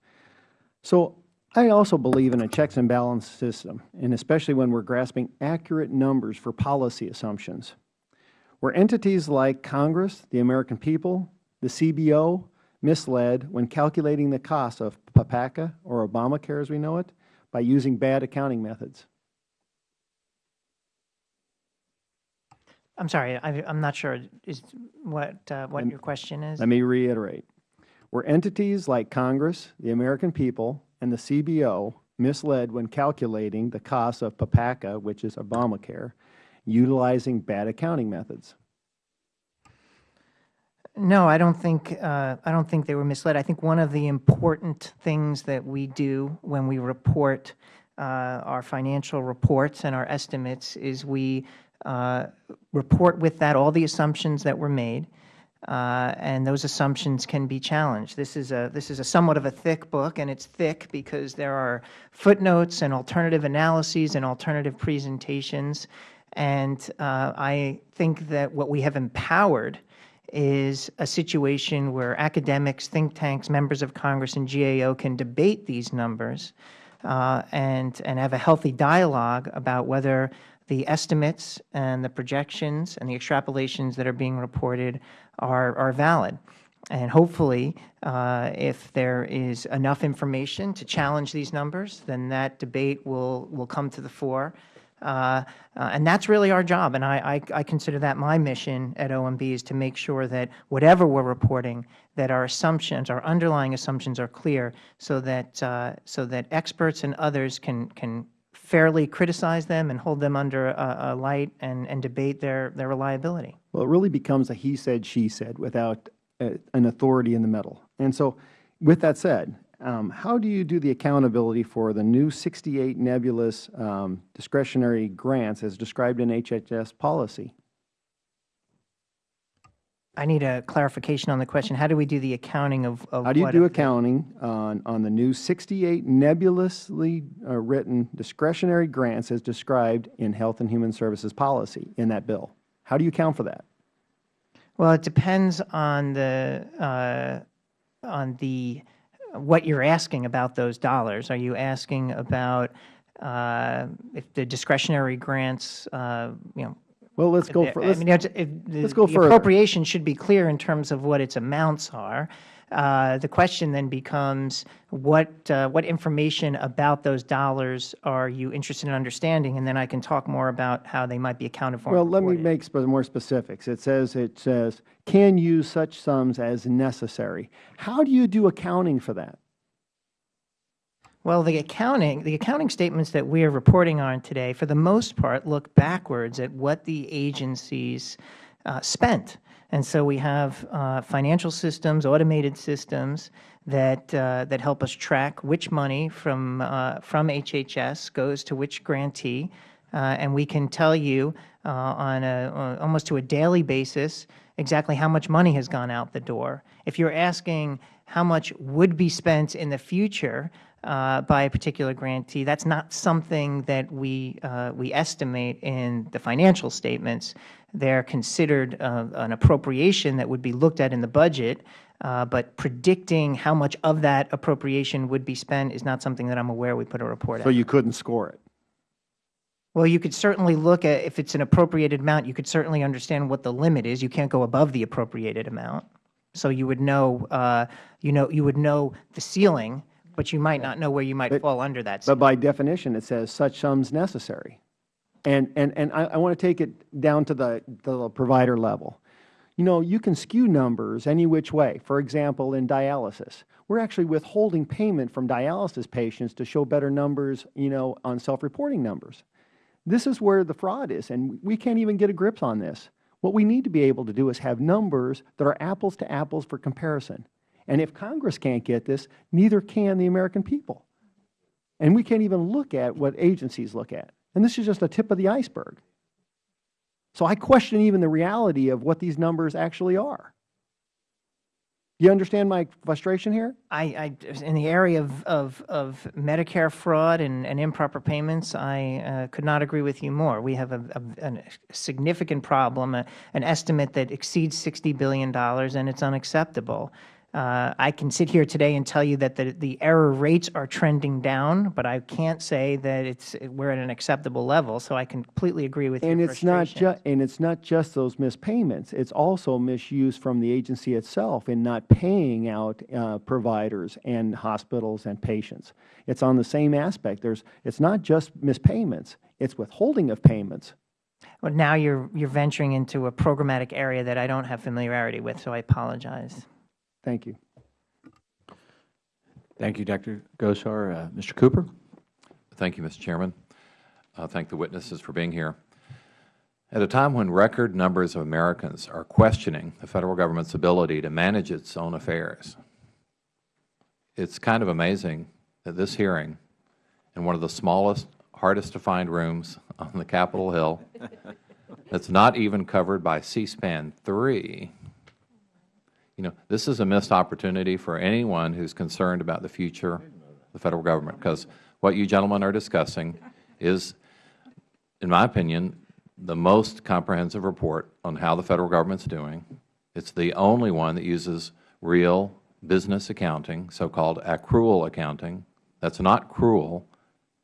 So I also believe in a checks and balance system, and especially when we're grasping accurate numbers for policy assumptions. Where entities like Congress, the American people, the CBO misled when calculating the cost of PPACA, or Obamacare as we know it, by using bad accounting methods. I'm sorry, I, I'm not sure is what, uh, what your question is. Let me reiterate. were entities like Congress, the American people, and the CBO misled when calculating the cost of PPACA, which is Obamacare, utilizing bad accounting methods. No, I don't think, uh, I don't think they were misled. I think one of the important things that we do when we report uh, our financial reports and our estimates is we uh, report with that all the assumptions that were made, uh, and those assumptions can be challenged. This is a this is a somewhat of a thick book, and it's thick because there are footnotes and alternative analyses and alternative presentations. And uh, I think that what we have empowered is a situation where academics, think tanks, members of Congress, and GAO can debate these numbers uh, and, and have a healthy dialogue about whether the estimates and the projections and the extrapolations that are being reported are, are valid. And hopefully, uh, if there is enough information to challenge these numbers, then that debate will, will come to the fore. Uh, uh, and that's really our job, and I, I, I consider that my mission at OMB is to make sure that whatever we're reporting, that our assumptions, our underlying assumptions are clear so that, uh, so that experts and others can, can fairly criticize them and hold them under a, a light and, and debate their, their reliability. Well, it really becomes a he said, she said without uh, an authority in the middle. And so with that said, um, how do you do the accountability for the new 68 nebulous um, discretionary grants as described in HHS policy? I need a clarification on the question. How do we do the accounting of, of How do you do accounting on, on the new 68 nebulously uh, written discretionary grants as described in Health and Human Services policy in that bill? How do you account for that? Well, it depends on the, uh, on the, what you're asking about those dollars. Are you asking about uh, if the discretionary grants, uh, you know, Well, let's go for, they're- I let's, mean, if the- let's go the further. appropriation should be clear in terms of what its amounts are. Uh, The question then becomes, what, uh, what information about those dollars are you interested in understanding? And then I can talk more about how they might be accounted for Well, let me make sp- more specifics. It says, it says, can use such sums as necessary. How do you do accounting for that? Well, the accounting, the accounting statements that we are reporting on today, for the most part, look backwards at what the agencies uh, spent. And so we have uh, financial systems, automated systems that, uh, that help us track which money from, uh, from HHS goes to which grantee. Uh, and we can tell you uh, on a, uh, almost to a daily basis exactly how much money has gone out the door. If you're asking how much would be spent in the future, uh, by a particular grantee. That's not something that we, uh, we estimate in the financial statements. They're considered uh, an appropriation that would be looked at in the budget, uh, but predicting how much of that appropriation would be spent is not something that I'm aware we put a report So out. you couldn't score it? Well, you could certainly look at, if it's an appropriated amount, you could certainly understand what the limit is. You can't go above the appropriated amount. So you would know, uh, you know, you would know the ceiling, but you might not know where you might But- fall under that But by definition, it says such sums necessary. And, and, and I, I want to take it down to the, the provider level. You know, you can skew numbers any which way. For example, in dialysis, we're actually withholding payment from dialysis patients to show better numbers, you know, on self-reporting numbers. This is where the fraud is, and we can't even get a grip on this. What we need to be able to do is have numbers that are apples to apples for comparison. And if Congress can't get this, neither can the American people. And we can't even look at what agencies look at. And this is just a tip of the iceberg. So I question even the reality of what these numbers actually are. Do you understand my frustration here? I, I, in the area of, of, of Medicare fraud and, and improper payments, I uh, could not agree with you more. We have a, a, a significant problem, a, an estimate that exceeds $60 billion, and it's unacceptable. Uh, I can sit here today and tell you that the, the error rates are trending down, but I can't say that it's, we're at an acceptable level, so I completely agree with And your it's not and it's not just those mispayments. It's also misuse from the agency itself in not paying out uh, providers and hospitals and patients. It's on the same aspect. There's, it's not just mispayments. It's withholding of payments. Well, now you're, you're venturing into a programmatic area that I don't have familiarity with, so I apologize. Thank you. Thank you, Dr. Gosar. Uh, Mr. Cooper? Thank you, Mr. Chairman. Uh, Thank the witnesses for being here. At a time when record numbers of Americans are questioning the Federal Government's ability to manage its own affairs, it's kind of amazing that this hearing, in one of the smallest, hardest to find rooms on the Capitol Hill, that's not even covered by C-SPAN 3, you know, this is a missed opportunity for anyone who's concerned about the future of the Federal Government, because what you gentlemen are discussing is, in my opinion, the most comprehensive report on how the Federal Government's doing. It's the only one that uses real business accounting, so-called accrual accounting. That's not cruel.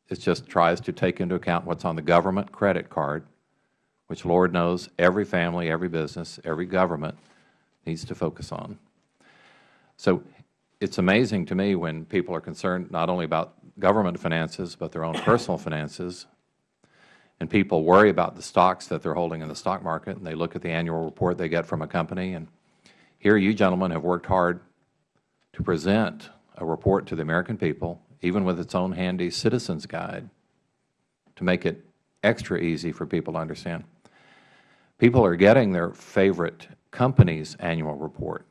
It just tries to take into account what's on the government credit card, which Lord knows every family, every business, every government needs to focus on. So it's amazing to me when people are concerned not only about government finances, but their own personal finances, and people worry about the stocks that they're holding in the stock market, and they look at the annual report they get from a company, and here you gentlemen have worked hard to present a report to the American people, even with its own handy Citizens Guide, to make it extra easy for people to understand. People are getting their favorite company's annual report.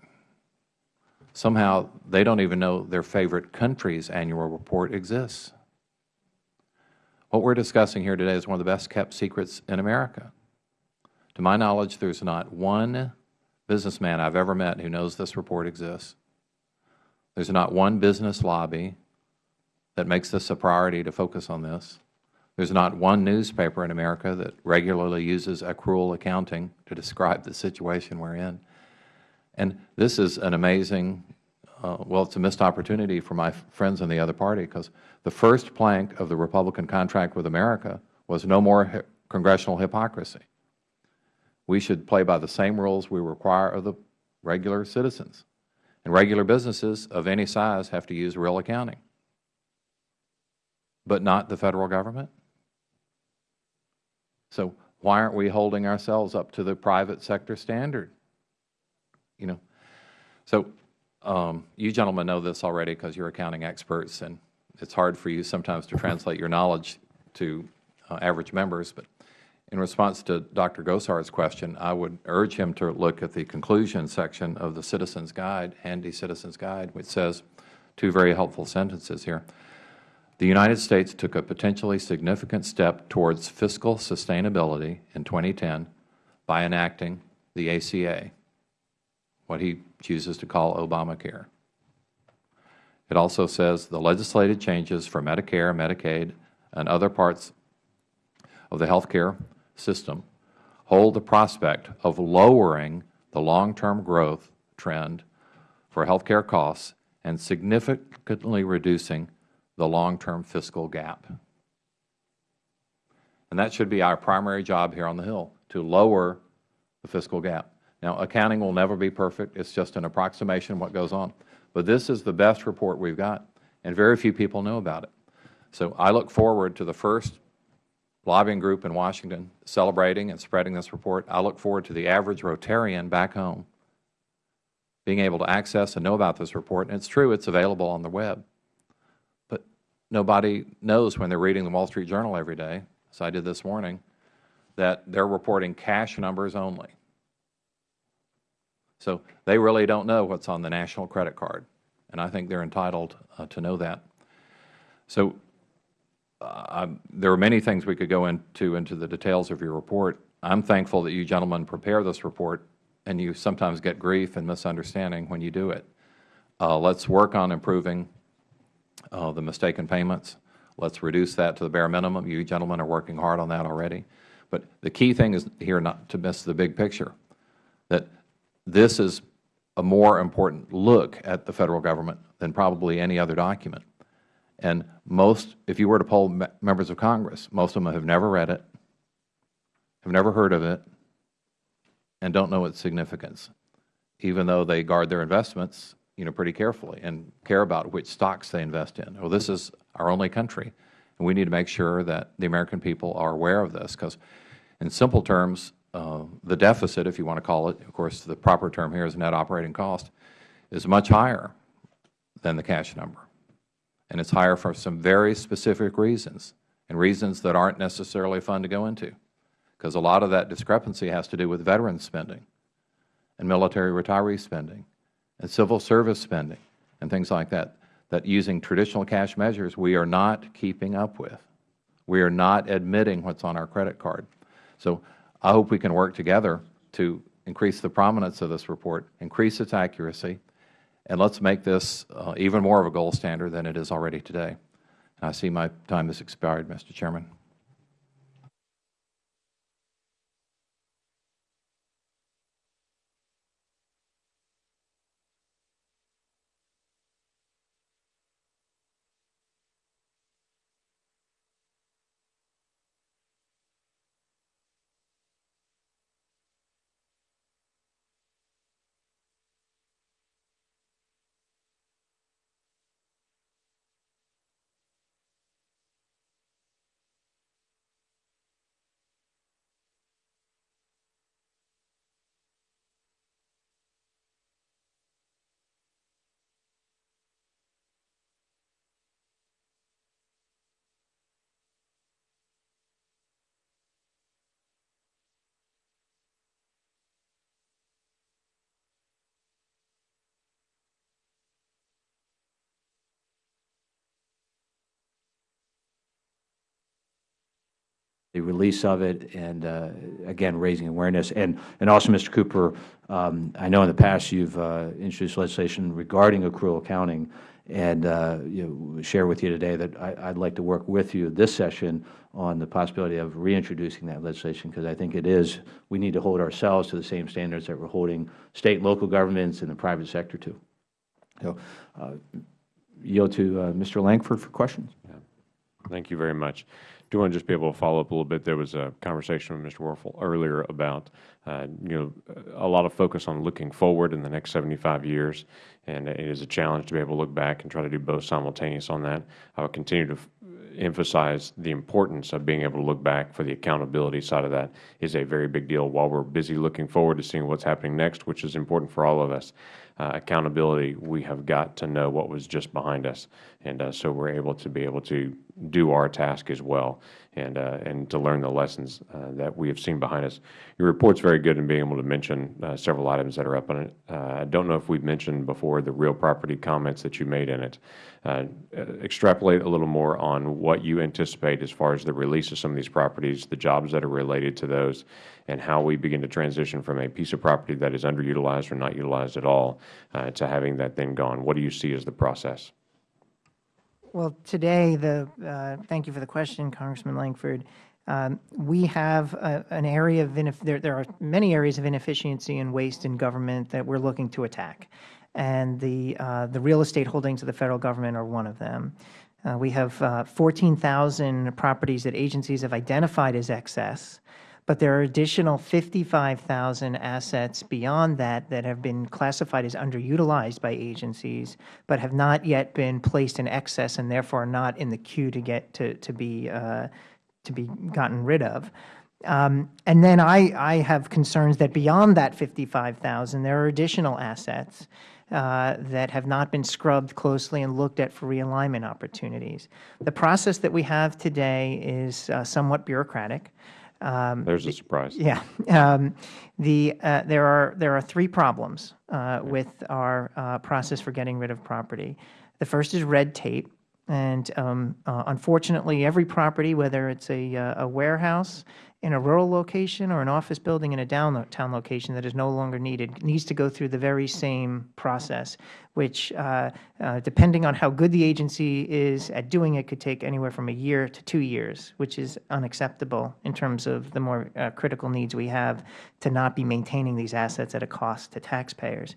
Somehow, they don't even know their favorite country's annual report exists. What we're discussing here today is one of the best-kept secrets in America. To my knowledge, there's not one businessman I've ever met who knows this report exists. There's not one business lobby that makes this a priority to focus on this. There's not one newspaper in America that regularly uses accrual accounting to describe the situation we're in. And this is an amazing, uh, well, it's a missed opportunity for my friends in the other party, because the first plank of the Republican contract with America was no more congressional hypocrisy. We should play by the same rules we require of the regular citizens. And regular businesses of any size have to use real accounting, but not the Federal Government. So why aren't we holding ourselves up to the private sector standard? You know, so um, you gentlemen know this already because you're accounting experts, and it's hard for you sometimes to translate your knowledge to uh, average members. But in response to Dr. Gosar's question, I would urge him to look at the conclusion section of the Citizen's Guide, handy Citizen's Guide, which says two very helpful sentences here. The United States took a potentially significant step towards fiscal sustainability in 2010 by enacting the ACA, what he chooses to call Obamacare. It also says the legislated changes for Medicare, Medicaid, and other parts of the health care system hold the prospect of lowering the long-term growth trend for health care costs and significantly reducing the long-term fiscal gap. And that should be our primary job here on the Hill, to lower the fiscal gap. Now, accounting will never be perfect. It's just an approximation of what goes on. But this is the best report we've got, and very few people know about it. So I look forward to the first lobbying group in Washington celebrating and spreading this report. I look forward to the average Rotarian back home being able to access and know about this report. And it's true, it's available on the web. Nobody knows when they're reading the Wall Street Journal every day, as I did this morning, that they're reporting cash numbers only. So they really don't know what's on the national credit card, and I think they're entitled uh, to know that. So uh, there are many things we could go into into the details of your report. I'm thankful that you gentlemen prepare this report, and you sometimes get grief and misunderstanding when you do it. Uh, let's work on improving uh, the mistaken payments. Let's reduce that to the bare minimum. You gentlemen are working hard on that already. But the key thing is here not to miss the big picture, that this is a more important look at the Federal Government than probably any other document. And most, if you were to poll members of Congress, most of them have never read it, have never heard of it, and don't know its significance, even though they guard their investments you know, pretty carefully and care about which stocks they invest in. Well, this is our only country, and we need to make sure that the American people are aware of this, because in simple terms, uh, the deficit, if you want to call it, of course, the proper term here is net operating cost, is much higher than the cash number. And it's higher for some very specific reasons, and reasons that aren't necessarily fun to go into, because a lot of that discrepancy has to do with veteran spending and military retiree spending and civil service spending and things like that, that using traditional cash measures we are not keeping up with. We are not admitting what's on our credit card. So I hope we can work together to increase the prominence of this report, increase its accuracy, and let's make this uh, even more of a gold standard than it is already today. And I see my time has expired, Mr. Chairman. The release of it, and uh, again, raising awareness. And, and also, Mr. Cooper, um, I know in the past you have uh, introduced legislation regarding accrual accounting, and uh, you know, share with you today that I would like to work with you this session on the possibility of reintroducing that legislation, because I think it is, we need to hold ourselves to the same standards that we are holding State and local governments and the private sector to. So, uh, yield to uh, Mr. Langford for questions. Yeah. Thank you very much do want to just be able to follow up a little bit. There was a conversation with Mr. Werfel earlier about, uh, you know, a lot of focus on looking forward in the next 75 years, and it is a challenge to be able to look back and try to do both simultaneous on that. I would continue to emphasize the importance of being able to look back for the accountability side of that is a very big deal. While we're busy looking forward to seeing what's happening next, which is important for all of us, uh, accountability, we have got to know what was just behind us. And uh, so we're able to be able to do our task as well and, uh, and to learn the lessons uh, that we have seen behind us. Your report's very good in being able to mention uh, several items that are up on it. Uh, I don't know if we've mentioned before the real property comments that you made in it. extrapolate a little more on what you anticipate as far as the release of some of these properties, the jobs that are related to those, and how we begin to transition from a piece of property that is underutilized or not utilized at all uh, to having that then gone. What do you see as the process? Well, today, the, uh, thank you for the question, Congressman Langford. Um, We have an area of, there there are many areas of inefficiency and waste in government that we're looking to attack. And the, uh, the real estate holdings of the Federal Government are one of them. Uh, We have uh, 14,000 properties that agencies have identified as excess, but there are additional 55,000 assets beyond that that have been classified as underutilized by agencies, but have not yet been placed in excess and therefore not in the queue to get to, to be uh, to be gotten rid of. Um, and then I, I have concerns that beyond that 55,000, there are additional assets uh, that have not been scrubbed closely and looked at for realignment opportunities. The process that we have today is uh, somewhat bureaucratic. Um, There's a surprise. yeah. Um, the, uh, there, are, there are three problems uh, with our uh, process for getting rid of property. The first is red tape. And um, uh, unfortunately, every property, whether it's a, uh, a warehouse in a rural location or an office building in a downtown location that is no longer needed, needs to go through the very same process, which, uh, uh, depending on how good the agency is at doing it, could take anywhere from a year to two years, which is unacceptable in terms of the more uh, critical needs we have to not be maintaining these assets at a cost to taxpayers.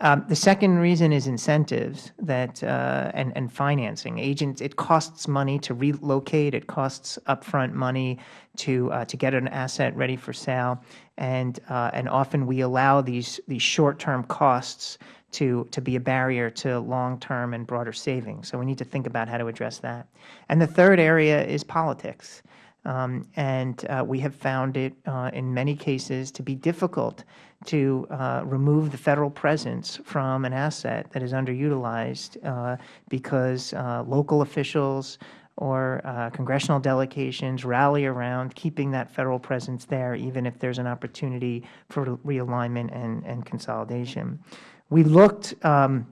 Um, the second reason is incentives that uh, and, and financing. Agents, it costs money to relocate. It costs upfront money to uh, to get an asset ready for sale, and uh, and often we allow these these short term costs to to be a barrier to long term and broader savings. So we need to think about how to address that. And the third area is politics. Um, and uh, we have found it uh, in many cases to be difficult to uh, remove the Federal presence from an asset that is underutilized uh, because uh, local officials or uh, congressional delegations rally around keeping that Federal presence there, even if there is an opportunity for realignment and, and consolidation. We looked um,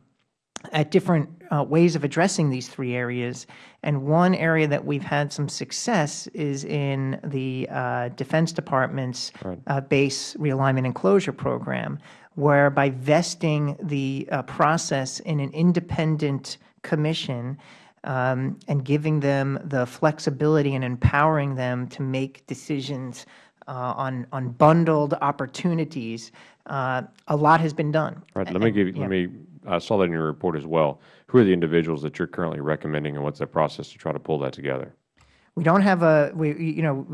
at different ways of addressing these three areas. And one area that we've had some success is in the uh, Defense Department's uh, base realignment and closure program, where by vesting the uh, process in an independent commission um, and giving them the flexibility and empowering them to make decisions uh, on, on bundled opportunities, uh, a lot has been done. Right. Let me give. you- Let me. I saw that in your report as well. Who are the individuals that you're currently recommending, and what's the process to try to pull that together? We don't have a, we, you know,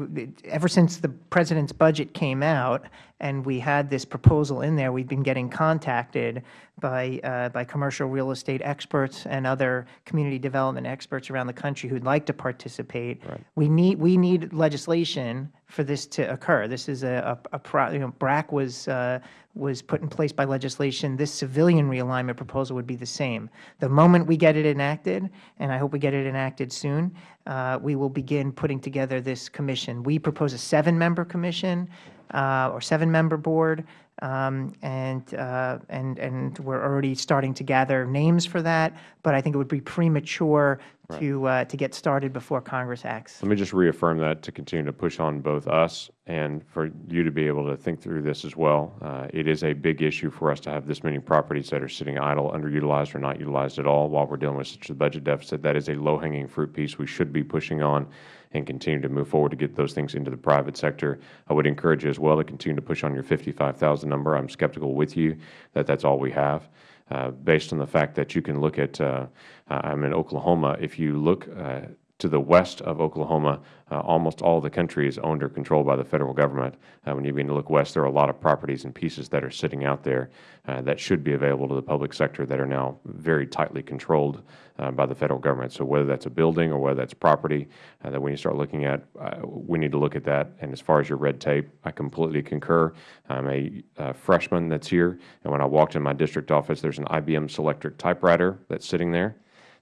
ever since the President's budget came out and we had this proposal in there, we've been getting contacted by, uh, by commercial real estate experts and other community development experts around the country who'd like to participate. We need, we need legislation for this to occur. This is a, a, a pro, you know, BRAC was, uh, was put in place by legislation. This civilian realignment proposal would be the same. The moment we get it enacted, and I hope we get it enacted soon, uh, we will begin putting together this commission. We propose a seven-member commission uh, or seven-member board, um, and, uh, and, and we're already starting to gather names for that, but I think it would be premature to, uh, to get started before Congress acts. Let me just reaffirm that to continue to push on both us and for you to be able to think through this as well. Uh, it is a big issue for us to have this many properties that are sitting idle, underutilized, or not utilized at all while we're dealing with such a budget deficit. That is a low-hanging fruit piece we should be pushing on and continue to move forward to get those things into the private sector. I would encourage you as well to continue to push on your 55,000 number. I'm skeptical with you that that's all we have. Uh, based on the fact that you can look at, uh, I'm in Oklahoma, if you look uh, to the west of Oklahoma, uh, almost all the country is owned or controlled by the Federal Government. Uh, when you begin to look west, there are a lot of properties and pieces that are sitting out there uh, that should be available to the public sector that are now very tightly controlled uh, by the Federal Government. So whether that's a building or whether that's property uh, that we need to start looking at, uh, we need to look at that. And as far as your red tape, I completely concur. I'm a uh, freshman that's here, and when I walked in my district office, there's an IBM Selectric typewriter that's sitting there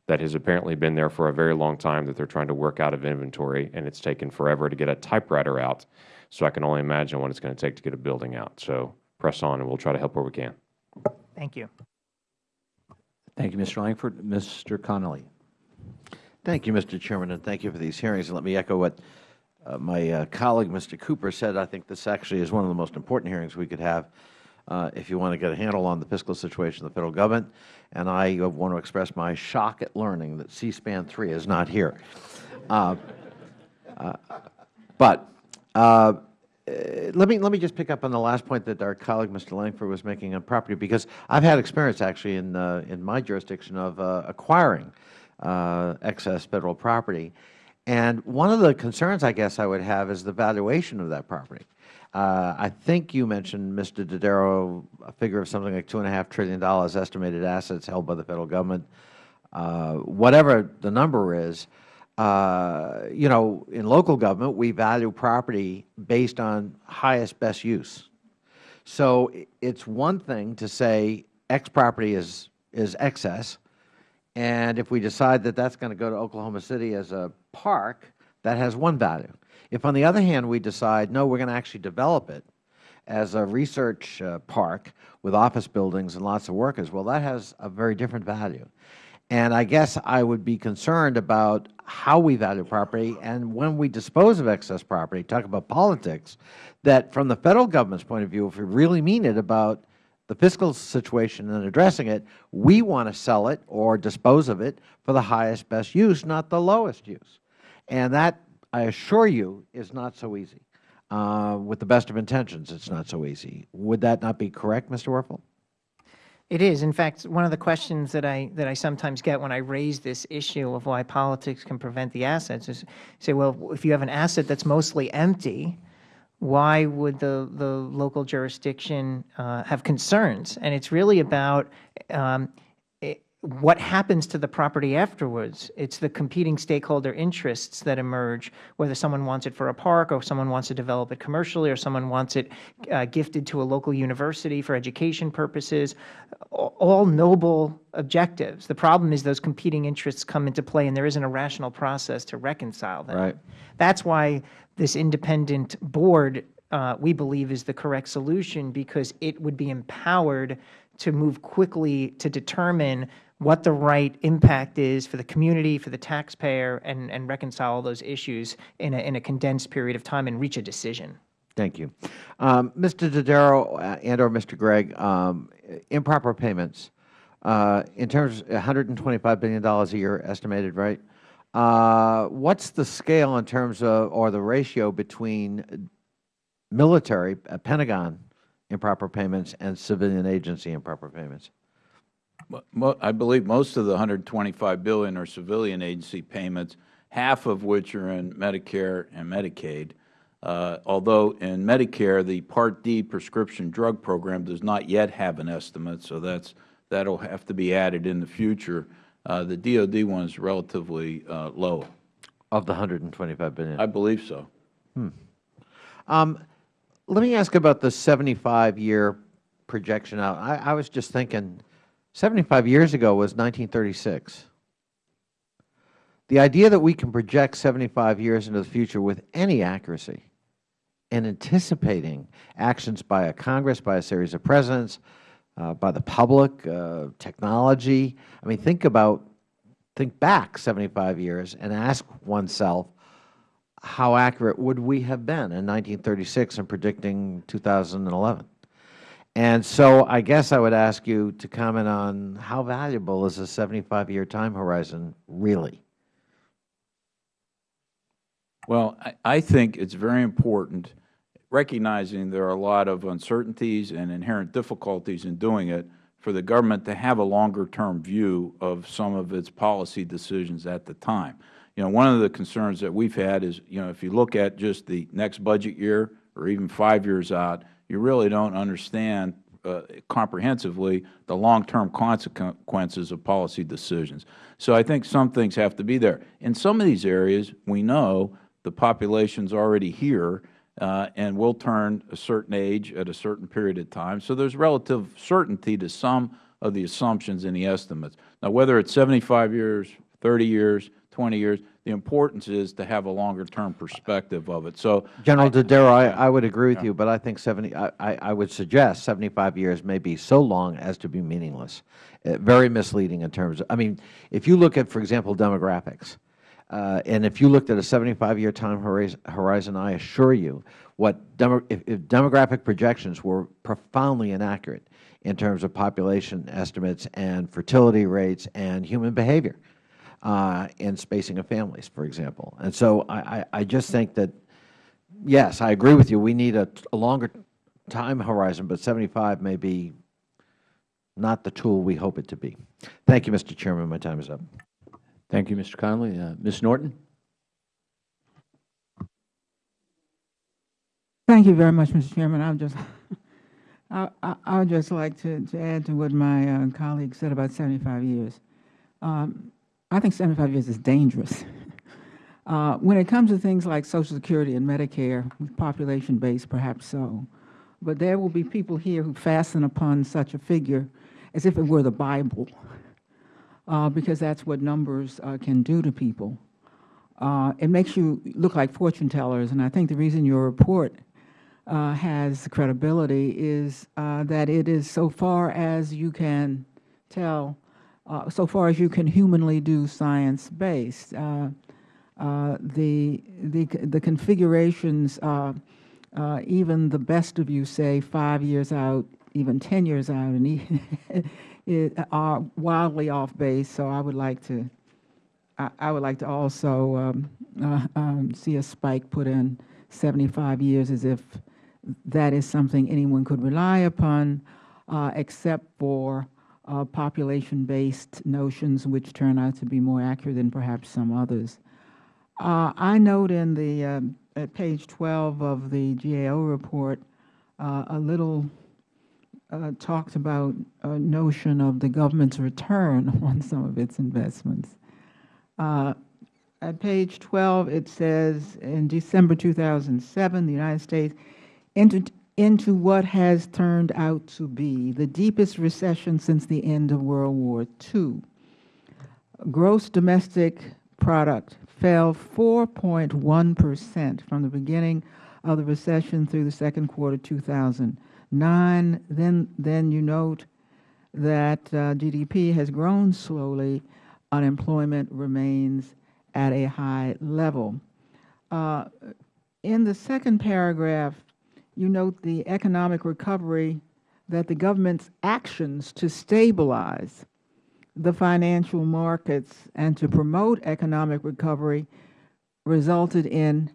that has apparently been there for a very long time that they're trying to work out of inventory, and it's taken forever to get a typewriter out. So I can only imagine what it's going to take to get a building out. So press on, and we'll try to help where we can. Thank you. Thank you, Mr. Langford. Mr. Connolly. Thank you, Mr. Chairman, and thank you for these hearings. And let me echo what uh, my uh, colleague, Mr. Cooper, said. I think this actually is one of the most important hearings we could have. uh, if you want to get a handle on the fiscal situation of the Federal Government. And I want to express my shock at learning that C-SPAN 3 is not here. Uh, uh, but uh, let me let me just pick up on the last point that our colleague Mr. Langford was making on property, because I've had experience actually in uh, in my jurisdiction of uh, acquiring uh, excess federal property, and one of the concerns I guess I would have is the valuation of that property. Uh, I think you mentioned, Mr. Dodaro, a figure of something like two and a half trillion dollars estimated assets held by the Federal Government. Uh, whatever the number is, uh, you know, in local government, we value property based on highest best use. So it's one thing to say X property is, is excess, and if we decide that that's going to go to Oklahoma City as a park, that has one value. If, on the other hand, we decide, no, we're going to actually develop it as a research uh, park with office buildings and lots of workers, well, that has a very different value. And I guess I would be concerned about how we value property and when we dispose of excess property, talk about politics, that from the Federal Government's point of view, if we really mean it about the fiscal situation and addressing it, we want to sell it or dispose of it for the highest best use, not the lowest use. And that, I assure you, is not so easy. Uh, with the best of intentions, it is not so easy. Would that not be correct, Mr. Werfel? It is. In fact, one of the questions that I that I sometimes get when I raise this issue of why politics can prevent the assets is, say, well, if you have an asset that's mostly empty, why would the the local jurisdiction uh, have concerns? And it's really about um, what happens to the property afterwards. It's the competing stakeholder interests that emerge, whether someone wants it for a park or someone wants to develop it commercially or someone wants it uh, gifted to a local university for education purposes, all noble objectives. The problem is those competing interests come into play and there isn't a rational process to reconcile them. Right. That's why this independent board, uh, we believe, is the correct solution because it would be empowered to move quickly to determine what the right impact is for the community, for the taxpayer, and, and reconcile those issues in a, in a condensed period of time and reach a decision. Thank you. Um, Mr. Dodaro uh, and or Mr. Gregg, um, improper payments, uh, in terms of $125 billion a year estimated, right? Uh, what's the scale in terms of, or the ratio between military, uh, Pentagon improper payments and civilian agency improper payments? I believe most of the 125 billion are civilian agency payments, half of which are in Medicare and Medicaid. Uh, although in Medicare, the Part D prescription drug program does not yet have an estimate, so that's that will have to be added in the future. Uh, the DOD one is relatively uh, low. Of the 125 billion? I believe so. Hmm. Um, let me ask about the 75-year projection out. I, I was just thinking, 75 years ago was 1936. The idea that we can project 75 years into the future with any accuracy and anticipating actions by a Congress, by a series of presidents, uh, by the public, uh, technology. I mean, think about, think back 75 years and ask oneself, how accurate would we have been in 1936 in predicting 2011? And so I guess I would ask you to comment on how valuable is a 75-year time horizon really? Well, I, I think it's very important, recognizing there are a lot of uncertainties and inherent difficulties in doing it, for the government to have a longer-term view of some of its policy decisions at the time. You know, one of the concerns that we've had is, you know, if you look at just the next budget year or even five years out, you really don't understand uh, comprehensively the long-term consequences of policy decisions. So I think some things have to be there. In some of these areas, we know the population is already here uh, and will turn a certain age at a certain period of time. So there is relative certainty to some of the assumptions in the estimates. Now, whether it's 75 years, 30 years, 20 years, the importance is to have a longer term perspective of it. So, General Dodaro, I, I would agree with yeah. you, but I think 70, I, I would suggest 75 years may be so long as to be meaningless. Uh, very misleading in terms of, I mean, if you look at, for example, demographics, Uh, and if you looked at a 75-year time horizon- horizon, I assure you, what demo, if, if demographic projections were profoundly inaccurate in terms of population estimates and fertility rates and human behavior uh, and spacing of families, for example. And so I, I, I just think that, yes, I agree with you, we need a, a longer time horizon, but 75 may be not the tool we hope it to be. Thank you, Mr. Chairman. My time is up. Thank you, Mr. Connolly. Uh, Ms. Norton? Thank you very much, Mr. Chairman. I would just, I, I, I would just like to, to add to what my uh, colleague said about 75 years. Um, I think 75 years is dangerous. Uh, when it comes to things like Social Security and Medicare, with population based, perhaps so. But there will be people here who fasten upon such a figure as if it were the Bible, uh, because that's what numbers uh, can do to people. Uh, it makes you look like fortune tellers, and I think the reason your report uh, has credibility is uh, that it is so far as you can tell, uh, so far as you can humanly do science-based. Uh, uh, the, the, the configurations, uh, uh, even the best of you say five years out, even 10 years out, and are wildly off base, so I would like to I, I would like to also um, um, see a spike put in 75 years as if that is something anyone could rely upon, uh, except for uh, population-based notions, which turn out to be more accurate than perhaps some others. Uh, I note in the um, at page 12 of the GAO report uh, a little uh, talks about a notion of the government's return on some of its investments. Uh, At page 12, it says, in December 2007, the United States entered into what has turned out to be the deepest recession since the end of World War II. Gross domestic product fell 4.1 percent from the beginning of the recession through the second quarter 2009. Then, then you note that uh, GDP has grown slowly, unemployment remains at a high level. Uh, in the second paragraph, you note the economic recovery that the government's actions to stabilize the financial markets and to promote economic recovery resulted in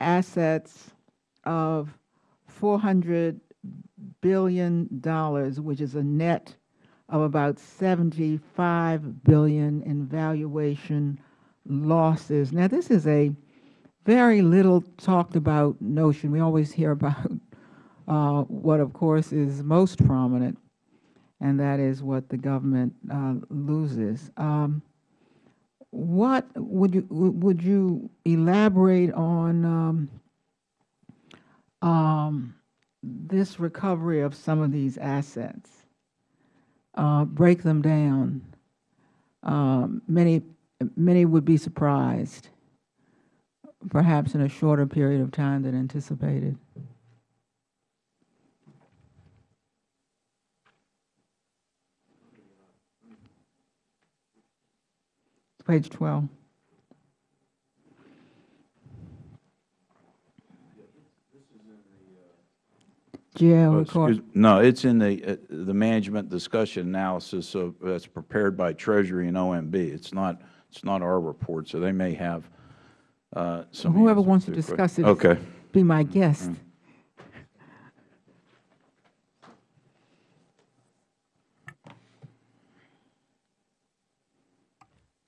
assets of $400 billion, which is a net of about 75 billion in valuation losses. Now, this is a very little talked about notion. We always hear about uh, what, of course, is most prominent, and that is what the government uh, loses. Um, what would you would you elaborate on um, um, this recovery of some of these assets? Uh, break them down. Um, many many would be surprised, perhaps in a shorter period of time than anticipated. Page 12. GAO Oh, report. excuse- No, it's in the, uh, the management discussion analysis of, that's prepared by Treasury and OMB. It's not, it's not our report, so they may have uh, some Whoever wants to your que- discuss it, Okay. be my guest.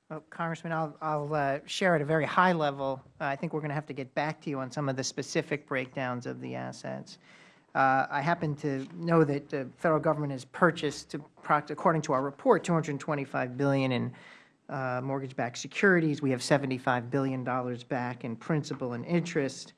Well, Congressman, I'll, I'll uh, share at a very high level. Uh, I think we're going to have to get back to you on some of the specific breakdowns of the assets. Uh, I happen to know that the Federal Government has purchased, to according to our report, 225 billion in uh, mortgage-backed securities. We have $75 billion back in principal and interest.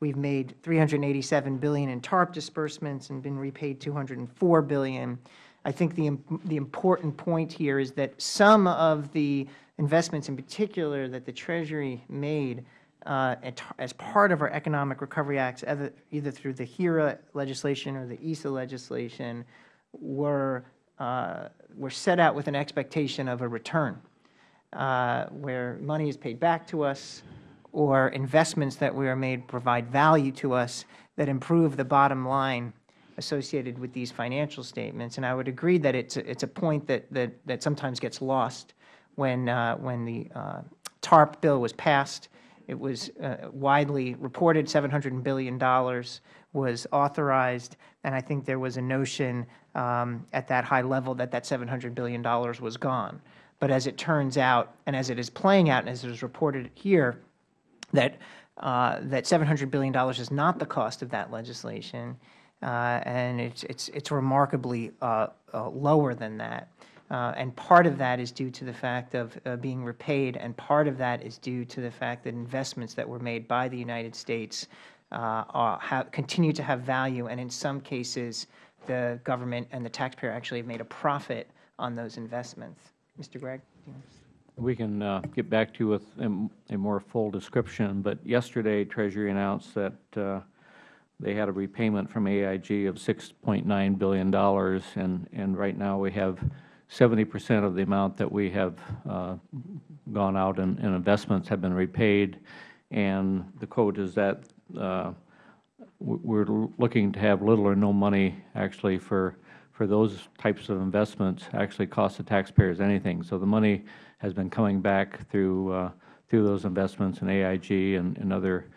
We've made 387 billion in TARP disbursements and been repaid 204 billion. I think the, the important point here is that some of the investments in particular that the Treasury made uh, as part of our Economic Recovery Acts, either either through the HERA legislation or the ESA legislation, were, uh, were set out with an expectation of a return. Uh, where money is paid back to us or investments that we are made provide value to us that improve the bottom line associated with these financial statements. And I would agree that it's a, it's a point that, that, that sometimes gets lost when, uh, when the uh, TARP bill was passed. It was uh, widely reported $700 billion was authorized, and I think there was a notion um, at that high level that that $700 billion was gone. But as it turns out, and as it is playing out, and as it is reported here, that uh, that $700 billion is not the cost of that legislation, uh, and it's, it's, it's remarkably uh, uh, lower than that. Uh, and part of that is due to the fact of uh, being repaid, and part of that is due to the fact that investments that were made by the United States are, have, continue to have value, and in some cases, the government and the taxpayer actually have made a profit on those investments. Mr. Gregg? We can uh, get back to you with a a more full description, but yesterday Treasury announced that uh, they had a repayment from AIG of $6.9 billion, and, and right now we have 70 percent of the amount that we have uh, gone out in, in investments have been repaid, and the quote is that uh, we're looking to have little or no money actually for, for those types of investments actually cost the taxpayers anything. So the money has been coming back through, uh, through those investments in AIG and, and other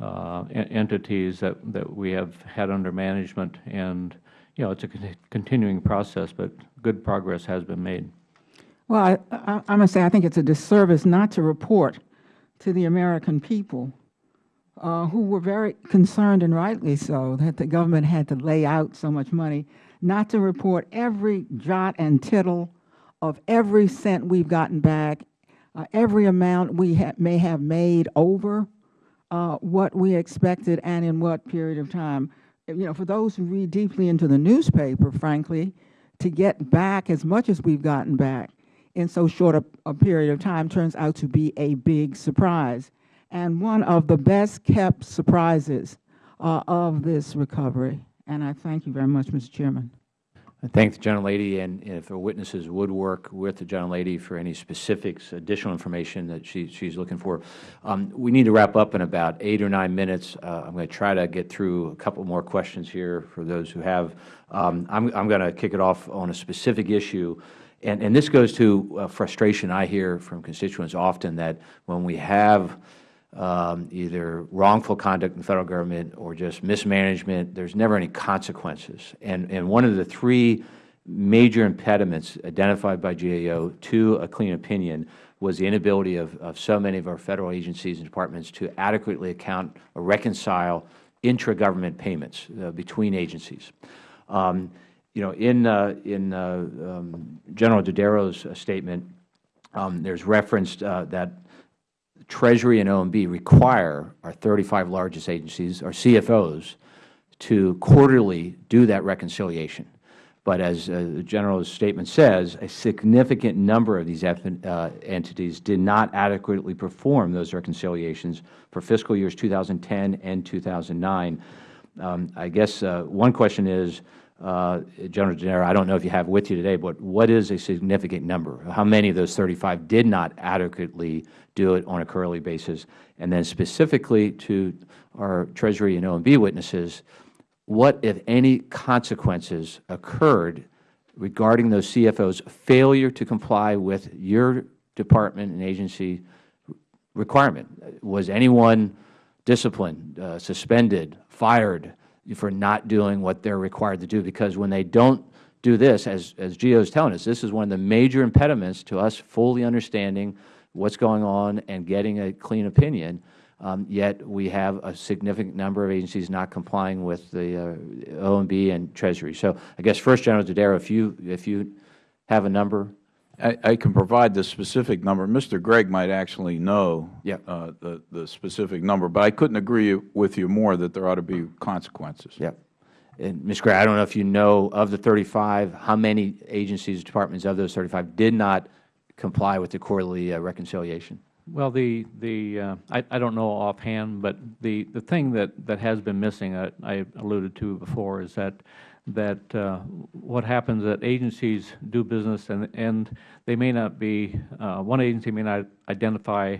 uh, entities that, that we have had under management. And, you know, it's a con- continuing process, but good progress has been made. Well, I, I, I must say, I think it's a disservice not to report to the American people uh, who were very concerned, and rightly so, that the government had to lay out so much money, not to report every jot and tittle of every cent we've gotten back, uh, every amount we ha may have made over uh, what we expected and in what period of time. You know, for those who read deeply into the newspaper, frankly, to get back as much as we've gotten back in so short a, a period of time turns out to be a big surprise and one of the best kept surprises uh, of this recovery. And I thank you very much, Mr. Chairman. I thank the gentlelady, and if our witnesses would work with the gentlelady for any specifics, additional information that she, she's looking for. Um, we need to wrap up in about eight or nine minutes. Uh, I'm going to try to get through a couple more questions here for those who have. Um, I'm, I'm going to kick it off on a specific issue. And, and this goes to uh, frustration I hear from constituents often that when we have um, either wrongful conduct in the Federal Government or just mismanagement, there's never any consequences. And, and one of the three major impediments identified by GAO to a clean opinion was the inability of, of so many of our Federal agencies and departments to adequately account or reconcile intra-government payments uh, between agencies. Um, you know, in, uh, in uh, um, General Dodaro's uh, statement, um, there's referenced uh, that Treasury and OMB require our 35 largest agencies, our CFOs, to quarterly do that reconciliation. But as uh, the General's statement says, a significant number of these uh, entities did not adequately perform those reconciliations for fiscal years 2010 and 2009. Um, I guess uh, one question is, General Dodaro, I don't know if you have with you today, but what is a significant number? How many of those 35 did not adequately do it on a quarterly basis? And then specifically to our Treasury and OMB witnesses, what, if any, consequences occurred regarding those CFOs' failure to comply with your department and agency requirement? Was anyone disciplined, uh, suspended, fired for not doing what they are required to do? Because when they don't do this, as, as GAO is telling us, this is one of the major impediments to us fully understanding what's going on and getting a clean opinion. Um, yet we have a significant number of agencies not complying with the uh, OMB and Treasury. So I guess first, General Dodaro, if you, if you have a number. I, I can provide the specific number. Mr. Gregg might actually know Yep. uh, the, the specific number, but I couldn't agree with you more that there ought to be consequences. Yep. And Ms. Gray, I don't know if you know of the 35, how many agencies, departments of those 35 did not comply with the quarterly uh, reconciliation? Well, the, the uh, I, I don't know offhand, but the, the thing that, that has been missing, uh, I alluded to before, is that that uh, what happens that agencies do business and, and they may not be, uh, one agency may not identify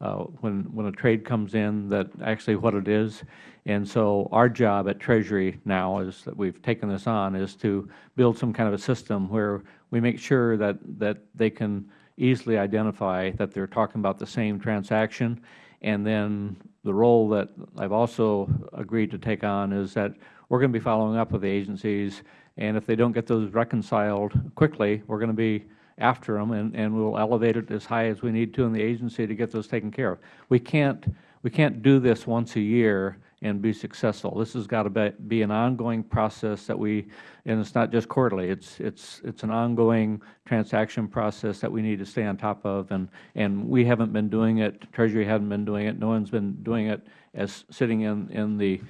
uh, when, when a trade comes in that actually what it is. And so our job at Treasury now is that we've taken this on is to build some kind of a system where we make sure that, that they can easily identify that they're talking about the same transaction. And then the role that I've also agreed to take on is that we're going to be following up with the agencies, and if they don't get those reconciled quickly, we're going to be after them, and, and we'll elevate it as high as we need to in the agency to get those taken care of. We can't, we can't do this once a year and be successful. This has got to be, be an ongoing process that we, and it's not just quarterly, it's, it's, it's an ongoing transaction process that we need to stay on top of, and, and we haven't been doing it, Treasury hasn't been doing it, no one's been doing it as sitting in, in the,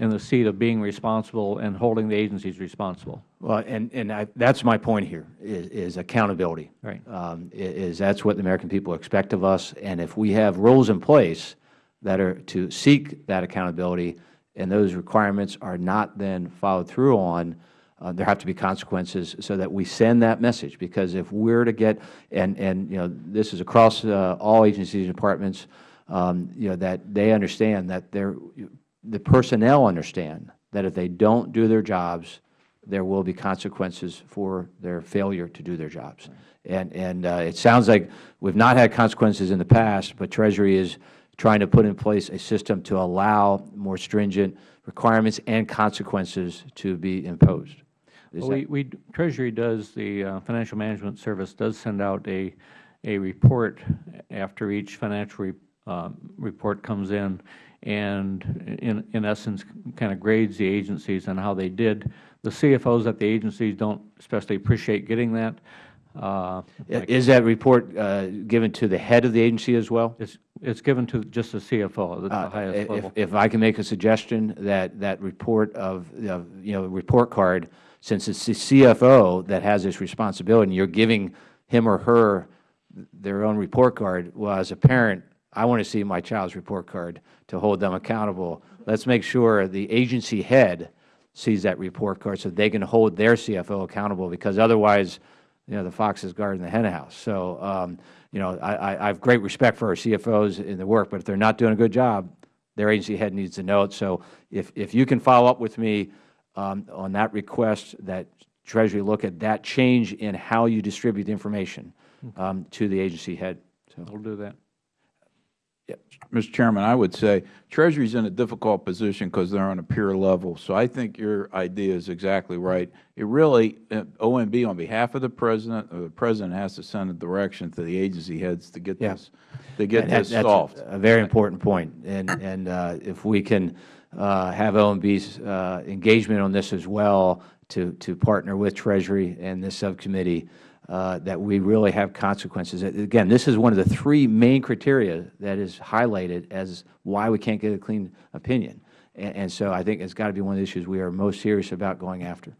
in the seat of being responsible and holding the agencies responsible. Well, and, and I, that's my point here, is, is accountability. Right. Um, is that's what the American people expect of us, and if we have rules in place that are to seek that accountability, and those requirements are not then followed through on, uh, there have to be consequences so that we send that message, because if we're to get, and, and, you know, this is across uh, all agencies and departments, um, you know, that they understand that they're, the personnel understand that if they don't do their jobs, there will be consequences for their failure to do their jobs. And, and uh, it sounds like we've not had consequences in the past, but Treasury is trying to put in place a system to allow more stringent requirements and consequences to be imposed. Well, We, we, Treasury does, the uh, Financial Management Service does send out a, a report after each financial re- um, report comes in, and in, in essence, kind of grades the agencies on how they did. The CFOs at the agencies don't especially appreciate getting that. Uh, Is that report uh, given to the head of the agency as well? It's, it's given to just the CFO, the Uh, highest if- level. If I can make a suggestion, that, that report of, of, you know, report card, since it's the CFO that has this responsibility, and you're giving him or her their own report card, well, as a parent, I want to see my child's report card to hold them accountable. Let's make sure the agency head sees that report card so they can hold their CFO accountable, because otherwise, you know, the fox is guarding the hen house. So, um, you know, I, I, I have great respect for our CFOs in the work, but if they're not doing a good job, their agency head needs to know it. So if, if you can follow up with me um, on that request, that Treasury look at that change in how you distribute the information um, to the agency head. So, We'll do that. Mr. Chairman, I would say Treasury's in a difficult position because they're on a peer level. So I think your idea is exactly right. It really, uh, OMB, on behalf of the President, or the President has to send a direction to the agency heads to get Yeah. this, to get And this solved. A very important point. And, and uh, if we can uh, have OMB's uh, engagement on this as well to, to partner with Treasury and this subcommittee, uh, that we really have consequences. Again, this is one of the three main criteria that is highlighted as why we can't get a clean opinion. And, and so I think it's got to be one of the issues we are most serious about going after.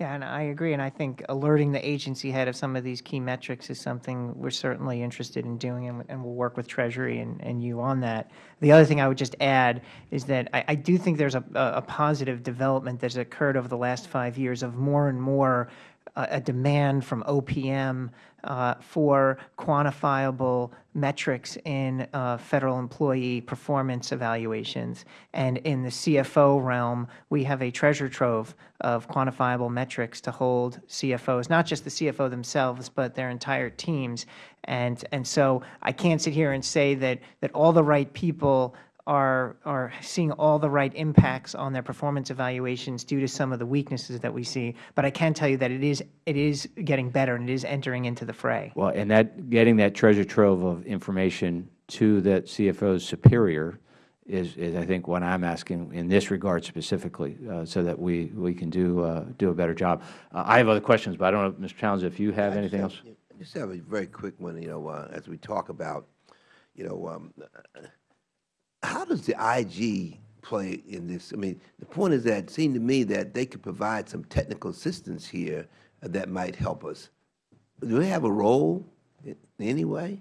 Yeah, and I agree, and I think alerting the agency head of some of these key metrics is something we're certainly interested in doing, and, and we'll work with Treasury and, and you on that. The other thing I would just add is that I, I do think there's a, a positive development that's occurred over the last five years of more and more uh, a demand from OPM uh, for quantifiable metrics in uh, federal employee performance evaluations. And in the CFO realm, we have a treasure trove of quantifiable metrics to hold CFOs, not just the CFO themselves, but their entire teams. And, and so I can't sit here and say that, that all the right people are, are seeing all the right impacts on their performance evaluations due to some of the weaknesses that we see. But I can tell you that it is, it is getting better and it is entering into the fray. Well, and that, getting that treasure trove of information to that CFO's superior is, is I think what I'm asking in this regard specifically, uh, so that we, we can do, uh, do a better job. Uh, I have other questions, but I don't know, Mr. Towns, if you have anything else? I just have a very quick one, you know, uh, as we talk about, you know, um, how does the IG play in this? I mean, the point is that it seemed to me that they could provide some technical assistance here that might help us. Do they have a role in any way?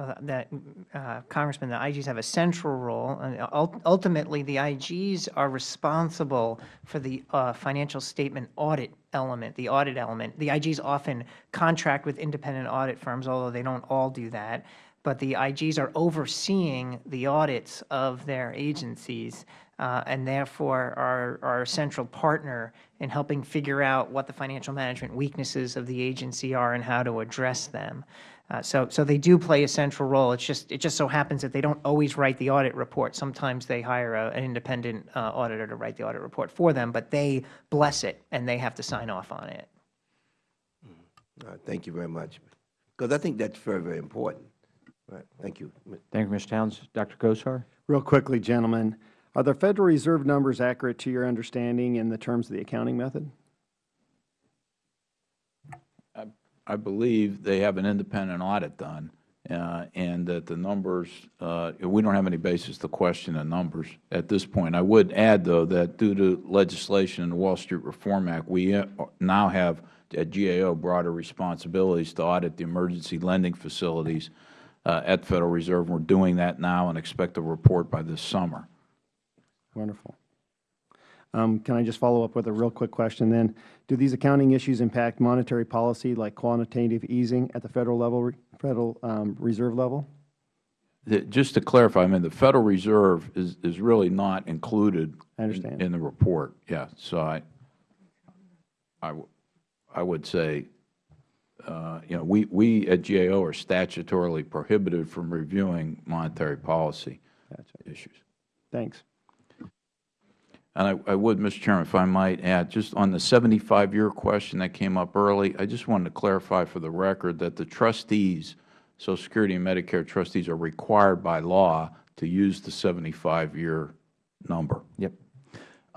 uh, that uh, Congressman, the IGs have a central role, and ultimately, the IGs are responsible for the uh, financial statement audit element, the audit element. The IGs often contract with independent audit firms, although they don't all do that. But the IGs are overseeing the audits of their agencies, uh, and therefore are, are a central partner in helping figure out what the financial management weaknesses of the agency are and how to address them. Uh, so, so they do play a central role. It's just, it just so happens that they don't always write the audit report. Sometimes they hire a, an independent uh, auditor to write the audit report for them, but they bless it and they have to sign off on it. Right, thank you very much. Because I think that's very, very important. All right, thank you. Thank you, Mr. Towns. Dr. Gosar? Real quickly, gentlemen, are the Federal Reserve numbers accurate to your understanding in the terms of the accounting method? I believe they have an independent audit done, uh, and that the numbers, uh, we don't have any basis to question the numbers at this point. I would add, though, that due to legislation in the Wall Street Reform Act, we uh, now have at GAO broader responsibilities to audit the emergency lending facilities uh, at the Federal Reserve. We're doing that now and expect a report by this summer. Wonderful. Um, Can I just follow up with a real quick question then? Do these accounting issues impact monetary policy like quantitative easing at the Federal level, Federal um, Reserve level? The- Just to clarify, I mean, the Federal Reserve is, is really not included in- understand. in the report, yeah. So I, I, I would say, Uh, you know, we, we at GAO are statutorily prohibited from reviewing monetary policy Gotcha. issues. Thanks. And I, I would, Mr. Chairman, if I might add, just on the 75-year question that came up early, I just wanted to clarify for the record that the trustees, Social Security and Medicare trustees, are required by law to use the 75-year number. Yep.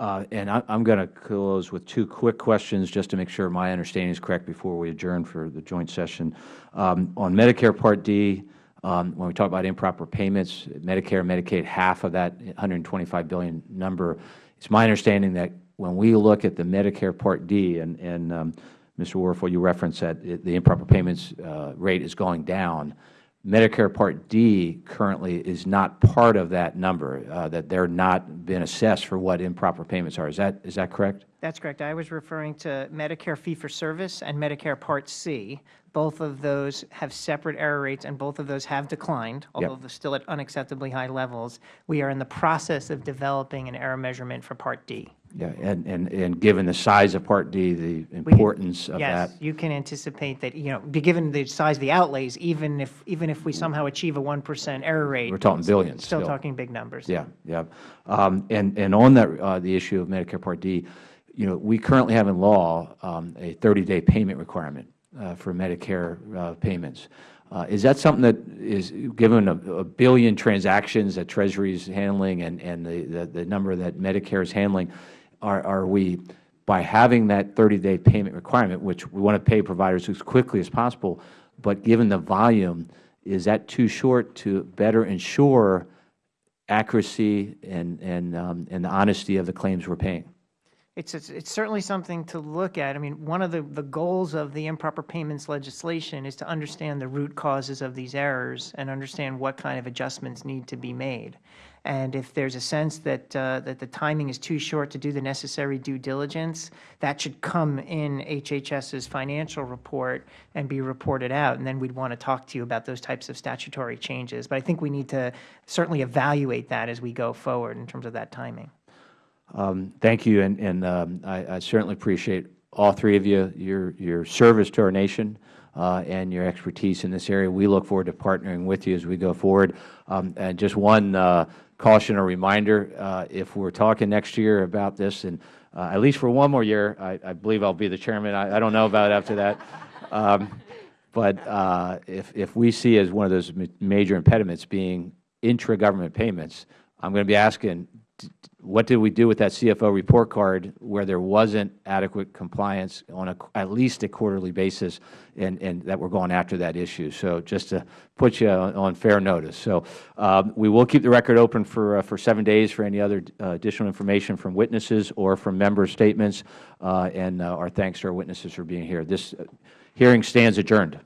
Uh, And I- I'm going to close with two quick questions, just to make sure my understanding is correct before we adjourn for the joint session. Um, On Medicare Part D, um, when we talk about improper payments, Medicare and Medicaid, half of that 125 billion number, it's my understanding that when we look at the Medicare Part D, and, and um, Mr. Werfel, you referenced that it- the improper payments uh, rate is going down, Medicare Part D currently is not part of that number, uh, that they're not been assessed for what improper payments are. Is that, is that correct? That's correct. I was referring to Medicare fee-for-service and Medicare Part C. Both of those have separate error rates, and both of those have declined, although they're still at unacceptably high levels. We are in the process of developing an error measurement for Part D. Yeah, and, and, and given the size of Part D, the importance of that. Yes, you can anticipate that, you know, given the size of the outlays, even if, even if we somehow achieve a 1% error rate. We're talking billions Still still. talking big numbers. Yeah, yeah. Um, And, and on that, uh, the issue of Medicare Part D, you know, we currently have in law um, a 30-day payment requirement uh, for Medicare uh, payments. Uh, Is that something that is, given a a billion transactions that Treasury is handling and, and the, the- the number that Medicare is handling, are, are we, by having that 30-day payment requirement, which we want to pay providers as quickly as possible, but given the volume, is that too short to better ensure accuracy and, and, um, and the honesty of the claims we're paying. It's, it's, it's certainly something to look at. I mean, one of the, the goals of the improper payments legislation is to understand the root causes of these errors and understand what kind of adjustments need to be made. And if there's a sense that, uh, that the timing is too short to do the necessary due diligence, that should come in HHS's financial report and be reported out. And then we'd want to talk to you about those types of statutory changes. But I think we need to certainly evaluate that as we go forward in terms of that timing. Um, Thank you, and, and um, I I certainly appreciate all three of you, your, your service to our nation uh, and your expertise in this area. We look forward to partnering with you as we go forward. Um, And just one uh, caution or reminder, uh, if we're talking next year about this, and uh, at least for one more year, I I believe I'll be the chairman, I I don't know about after that, Um, but uh, if, if we see as one of those ma- major impediments being intra-government payments, I'm going to be asking, what did we do with that CFO report card where there wasn't adequate compliance on a, at least a quarterly basis, and, and that we're going after that issue? So just to put you on on fair notice. So um, we will keep the record open for, uh, for seven days for any other uh, additional information from witnesses or from member statements, uh, and uh, our thanks to our witnesses for being here. This hearing stands adjourned.